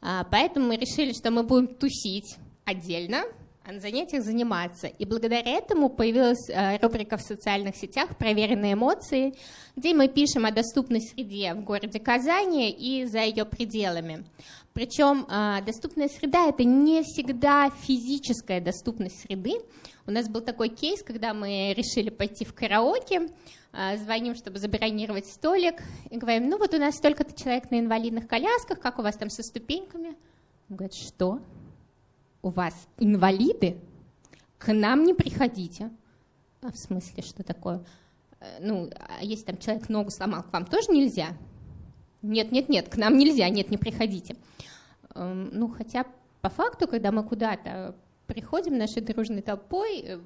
А, поэтому мы решили, что мы будем тусить отдельно, а на занятиях заниматься. И благодаря этому появилась э, рубрика в социальных сетях «Проверенные эмоции», где мы пишем о доступной среде в городе Казани и за ее пределами. Причем а, доступная среда – это не всегда физическая доступность среды. У нас был такой кейс, когда мы решили пойти в караоке, а, звоним, чтобы забронировать столик, и говорим, ну вот у нас столько-то человек на инвалидных колясках, как у вас там со ступеньками? Он говорит, что? У вас инвалиды? К нам не приходите. А в смысле, что такое? Э, ну, а если там человек ногу сломал, к вам тоже нельзя? Нет, нет, нет, к нам нельзя, нет, не приходите. Эм, ну, хотя по факту, когда мы куда-то приходим нашей дружной толпой, э,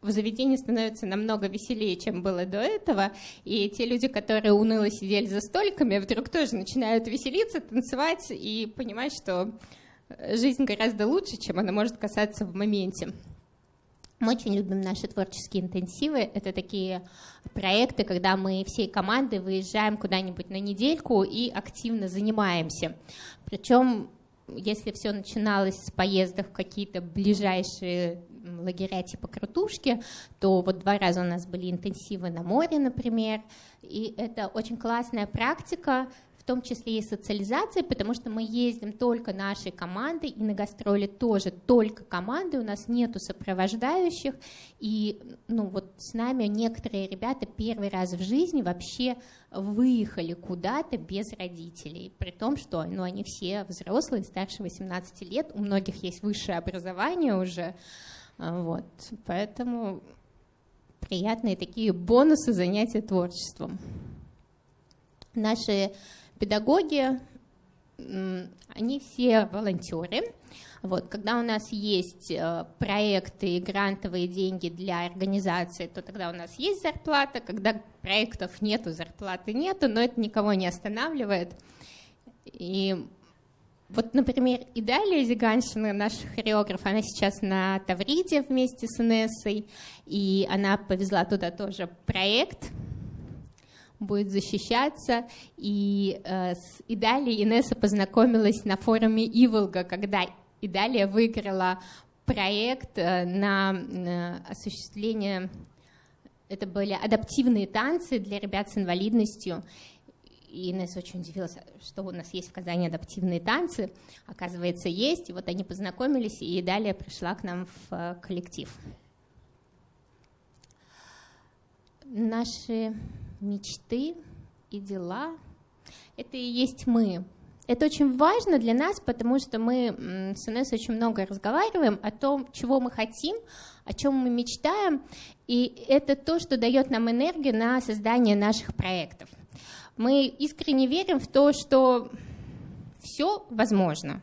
в заведении становится намного веселее, чем было до этого, и те люди, которые уныло сидели за столиками, вдруг тоже начинают веселиться, танцевать и понимать, что жизнь гораздо лучше, чем она может касаться в моменте. Мы очень любим наши творческие интенсивы. Это такие проекты, когда мы всей командой выезжаем куда-нибудь на недельку и активно занимаемся. Причем, если все начиналось с поездок в какие-то ближайшие лагеря типа Крутушки, то вот два раза у нас были интенсивы на море, например, и это очень классная практика, том числе и социализация, потому что мы ездим только нашей командой, и на гастроли тоже. Только команды, у нас нету сопровождающих, и ну, вот с нами некоторые ребята первый раз в жизни вообще выехали куда-то без родителей, при том, что ну, они все взрослые, старше 18 лет, у многих есть высшее образование уже, а, вот, поэтому приятные такие бонусы занятия творчеством. Наши педагоги, они все волонтеры. Вот, когда у нас есть э, проекты и грантовые деньги для организации, то тогда у нас есть зарплата. Когда проектов нету, зарплаты нету, но это никого не останавливает. И вот, например, Идалия Зиганшина, наш хореограф, она сейчас на Тавриде вместе с Инессой, и она повезла туда тоже проект, будет защищаться. И э, с Идалией Инесса познакомилась на форуме Иволга, когда Идалия выиграла проект э, на э, осуществление, это были адаптивные танцы для ребят с инвалидностью. И Инесса очень удивилась, что у нас есть в Казани адаптивные танцы. Оказывается, есть. И вот они познакомились, и далее пришла к нам в э, коллектив. Наши мечты и дела — это и есть мы. Это очень важно для нас, потому что мы с Инессой очень много разговариваем о том, чего мы хотим, о чем мы мечтаем, и это то, что дает нам энергию на создание наших проектов. Мы искренне верим в то, что все возможно.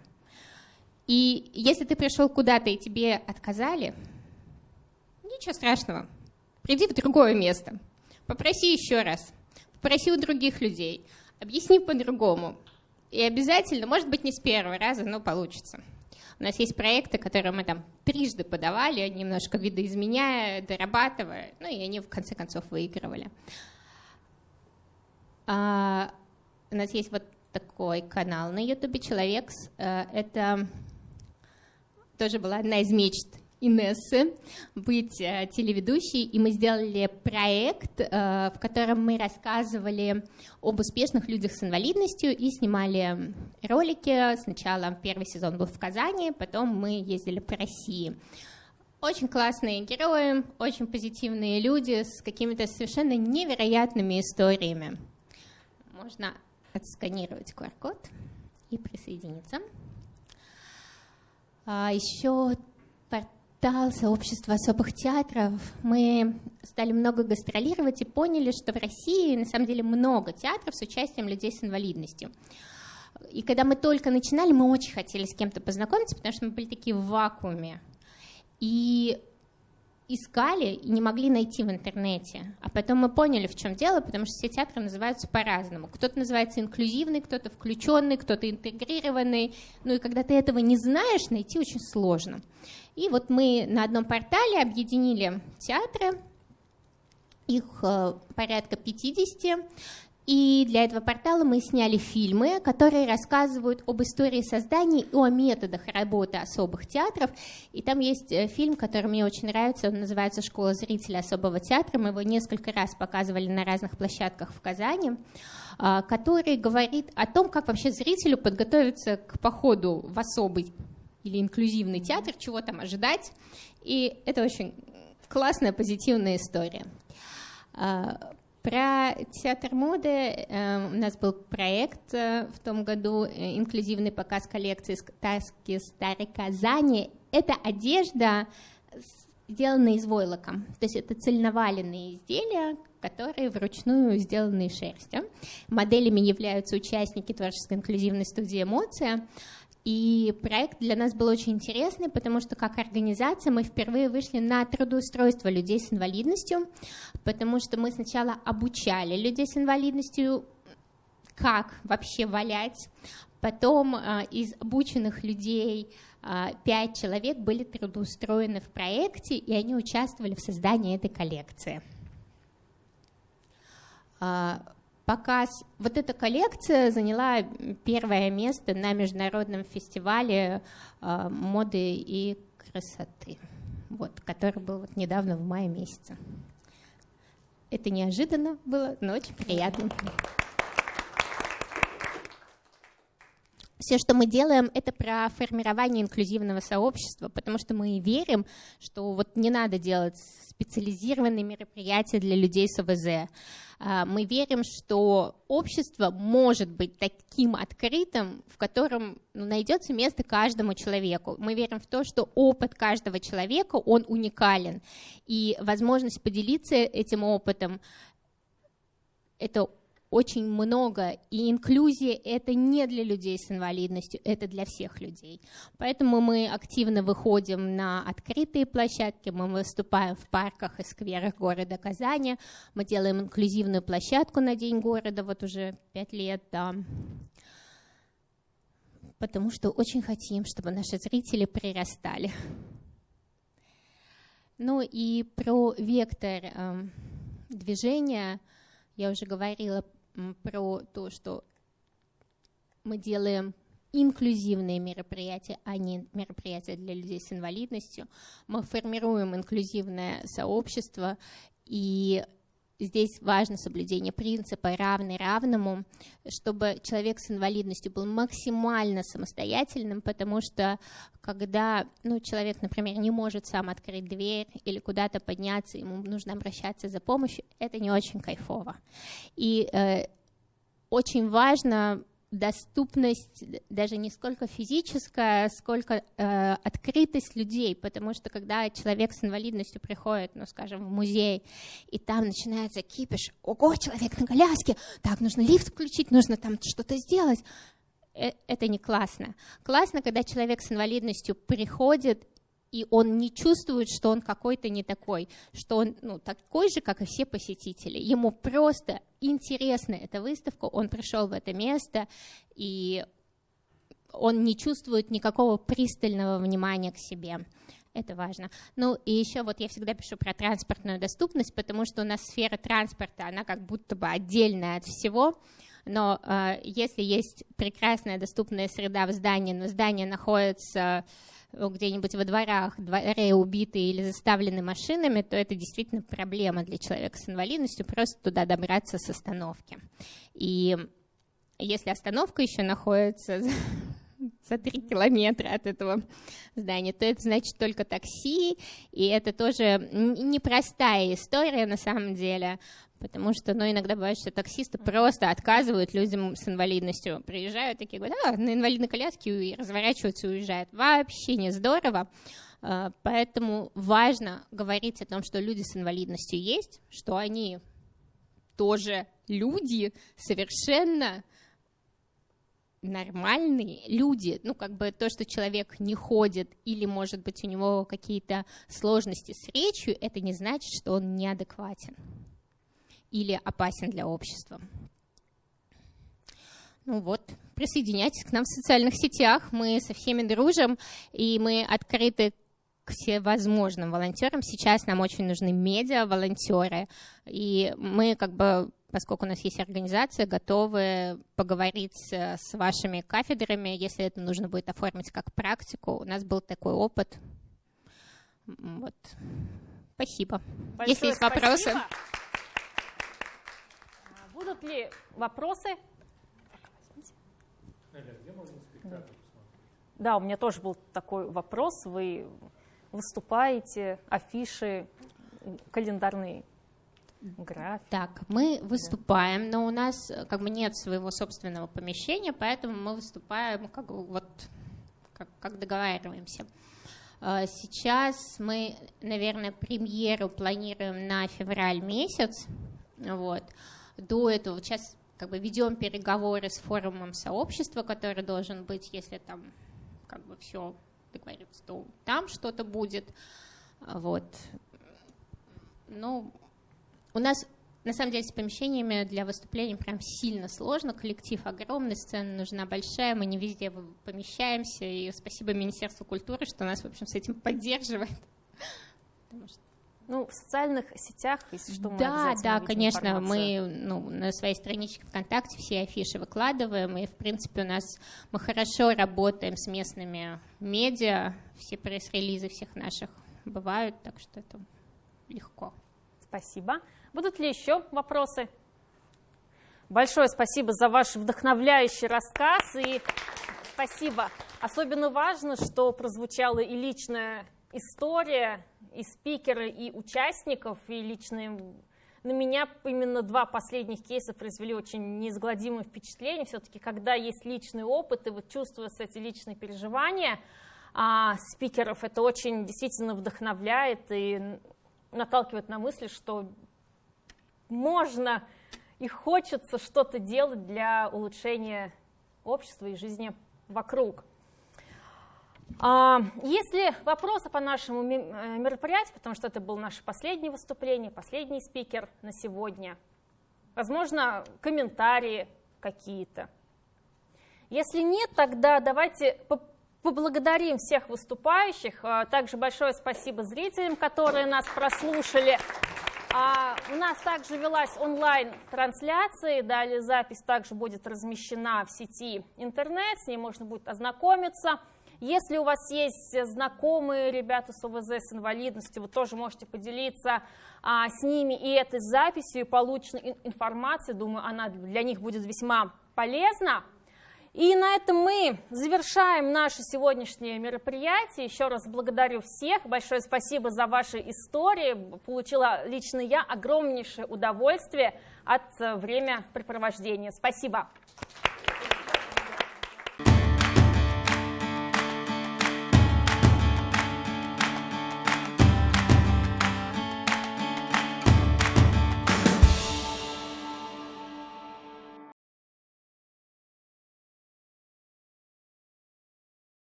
И если ты пришел куда-то и тебе отказали, ничего страшного. Приди в другое место. Попроси еще раз. Попроси у других людей. Объясни по-другому. И обязательно, может быть, не с первого раза, но получится. У нас есть проекты, которые мы там трижды подавали, немножко видоизменяя, дорабатывая, ну и они в конце концов выигрывали. А, у нас есть вот такой канал на Ютубе «Человек». Э, это тоже была одна из мечт Инессы быть э, телеведущей, и мы сделали проект, э, в котором мы рассказывали об успешных людях с инвалидностью и снимали ролики. Сначала первый сезон был в Казани, потом мы ездили по России. Очень классные герои, очень позитивные люди с какими-то совершенно невероятными историями можно отсканировать QR-код и присоединиться. А еще портал сообщества особых театров. Мы стали много гастролировать и поняли, что в России на самом деле много театров с участием людей с инвалидностью. И когда мы только начинали, мы очень хотели с кем-то познакомиться, потому что мы были такие в вакууме. И искали и не могли найти в интернете. А потом мы поняли, в чем дело, потому что все театры называются по-разному. Кто-то называется инклюзивный, кто-то включенный, кто-то интегрированный. Ну и когда ты этого не знаешь, найти очень сложно. И вот мы на одном портале объединили театры, их э, порядка 50, и для этого портала мы сняли фильмы, которые рассказывают об истории создания и о методах работы особых театров. И там есть э, фильм, который мне очень нравится, он называется «Школа зрителя особого театра». Мы его несколько раз показывали на разных площадках в Казани а, который говорит о том, как вообще зрителю подготовиться к походу в особый или инклюзивный театр, чего там ожидать. И это очень классная, позитивная история. А, про театр моды э, у нас был проект э, в том году, э, инклюзивный показ коллекции «Сказки Старой Казани». Это одежда, сделанная из войлока. То есть это цельноваленные изделия, которые вручную сделаны из шерсти. Моделями являются участники творческой инклюзивной студии «Эмоция». И проект для нас был очень интересный, потому что как организация мы впервые вышли на трудоустройство людей с инвалидностью, потому что мы сначала обучали людей с инвалидностью, как вообще валять. Потом э, из обученных людей э, пять человек были трудоустроены в проекте, и они участвовали в создании этой коллекции. Показ. Вот эта коллекция заняла первое место на международном фестивале э, моды и красоты, вот, который был вот недавно в мае месяце. Это неожиданно было, но очень приятно. Все, что мы делаем, это про формирование инклюзивного сообщества, потому что мы верим, что вот не надо делать специализированные мероприятия для людей с ОВЗ. А, мы верим, что общество может быть таким открытым, в котором ну, найдется место каждому человеку. Мы верим в то, что опыт каждого человека, он уникален. И возможность поделиться этим опытом, это очень много, и инклюзия это не для людей с инвалидностью, это для всех людей. Поэтому мы активно выходим на открытые площадки, мы выступаем в парках и скверах города Казани, мы делаем инклюзивную площадку на День города, вот уже пять лет, да. потому что очень хотим, чтобы наши зрители прирастали. Ну и про вектор э, движения я уже говорила про то, что мы делаем инклюзивные мероприятия, а не мероприятия для людей с инвалидностью. Мы формируем инклюзивное сообщество, и здесь важно соблюдение принципа равный равному, чтобы человек с инвалидностью был максимально самостоятельным, потому что когда ну, человек, например, не может сам открыть дверь или куда-то подняться, ему нужно обращаться за помощью, это не очень кайфово. И э, очень важно доступность даже не сколько физическая, сколько э, открытость людей, потому что когда человек с инвалидностью приходит, ну, скажем, в музей, и там начинается кипиш, ого, человек на коляске, так, нужно лифт включить, нужно там что-то сделать, э это не классно. Классно, когда человек с инвалидностью приходит и он не чувствует, что он какой-то не такой, что он ну, такой же, как и все посетители. Ему просто интересна эта выставка, он пришел в это место, и он не чувствует никакого пристального внимания к себе. Это важно. Ну и еще вот я всегда пишу про транспортную доступность, потому что у нас сфера транспорта, она как будто бы отдельная от всего. Но э, если есть прекрасная доступная среда в здании, но здание находится где-нибудь во дворах, дворе убитые или заставлены машинами, то это действительно проблема для человека с инвалидностью, просто туда добраться с остановки. И если остановка еще находится [laughs] [laughs] за три километра от этого здания, то это значит только такси, и это тоже непростая история на самом деле, Потому что, ну, иногда бывает, что таксисты просто отказывают людям с инвалидностью. Приезжают такие, говорят, а, на инвалидной коляске и разворачиваются и уезжают. Вообще не здорово. А, поэтому важно говорить о том, что люди с инвалидностью есть, что они тоже люди, совершенно нормальные люди, ну, как бы то, что человек не ходит или, может быть, у него какие-то сложности с речью, это не значит, что он неадекватен или опасен для общества. Ну вот, присоединяйтесь к нам в социальных сетях, мы со всеми дружим, и мы открыты к всевозможным волонтерам. Сейчас нам очень нужны медиа-волонтеры, и мы как бы поскольку у нас есть организация, готовы поговорить с вашими кафедрами, если это нужно будет оформить как практику. У нас был такой опыт. Вот. Спасибо. Большое если есть спасибо. вопросы. Будут ли вопросы? Да, у меня тоже был такой вопрос. Вы выступаете, афиши, календарные графики. Так, мы выступаем, но у нас как бы нет своего собственного помещения, поэтому мы выступаем как вот как, как договариваемся. А, сейчас мы, наверное, премьеру планируем на февраль месяц, вот до этого. Сейчас как бы ведем переговоры с форумом сообщества, который должен быть, если там как бы все договорится, то там что-то будет. Вот. Ну, у нас на самом деле с помещениями для выступлений прям сильно сложно. Коллектив огромный, сцена нужна большая, мы не везде помещаемся. И спасибо Министерству культуры, что нас, в общем, с этим поддерживает. Ну, в социальных сетях, если что, мы Да, да, конечно, мы ну, на своей страничке ВКонтакте все афиши выкладываем, и, в принципе, у нас мы хорошо работаем с местными медиа, все пресс-релизы всех наших бывают, так что это легко. Спасибо. Будут ли еще вопросы? Большое спасибо за ваш вдохновляющий рассказ и спасибо. Особенно важно, что прозвучала и личная история, и спикеры, и участников, и личные... На меня именно два последних кейса произвели очень неизгладимое впечатление. Все-таки, когда есть личный опыт, и вот чувствуются эти личные переживания а, спикеров, это очень действительно вдохновляет и наталкивает на мысли, что можно и хочется что-то делать для улучшения общества и жизни вокруг. А, Если вопросы по нашему э, мероприятию, потому что это было наше последнее выступление, последний спикер на сегодня, возможно, комментарии какие-то. Если нет, тогда давайте поблагодарим всех выступающих. А, также большое спасибо зрителям, которые нас прослушали. А у нас также велась онлайн-трансляция, далее запись также будет размещена в сети интернет, с ней можно будет ознакомиться. Если у вас есть знакомые ребята с ОВЗ, с инвалидностью, вы тоже можете поделиться а, с ними и этой записью, и полученной информацией. Думаю, она для них будет весьма полезна. И на этом мы завершаем наше сегодняшнее мероприятие. Еще раз благодарю всех. Большое спасибо за ваши истории. Получила лично я огромнейшее удовольствие от времяпрепровождения. Спасибо.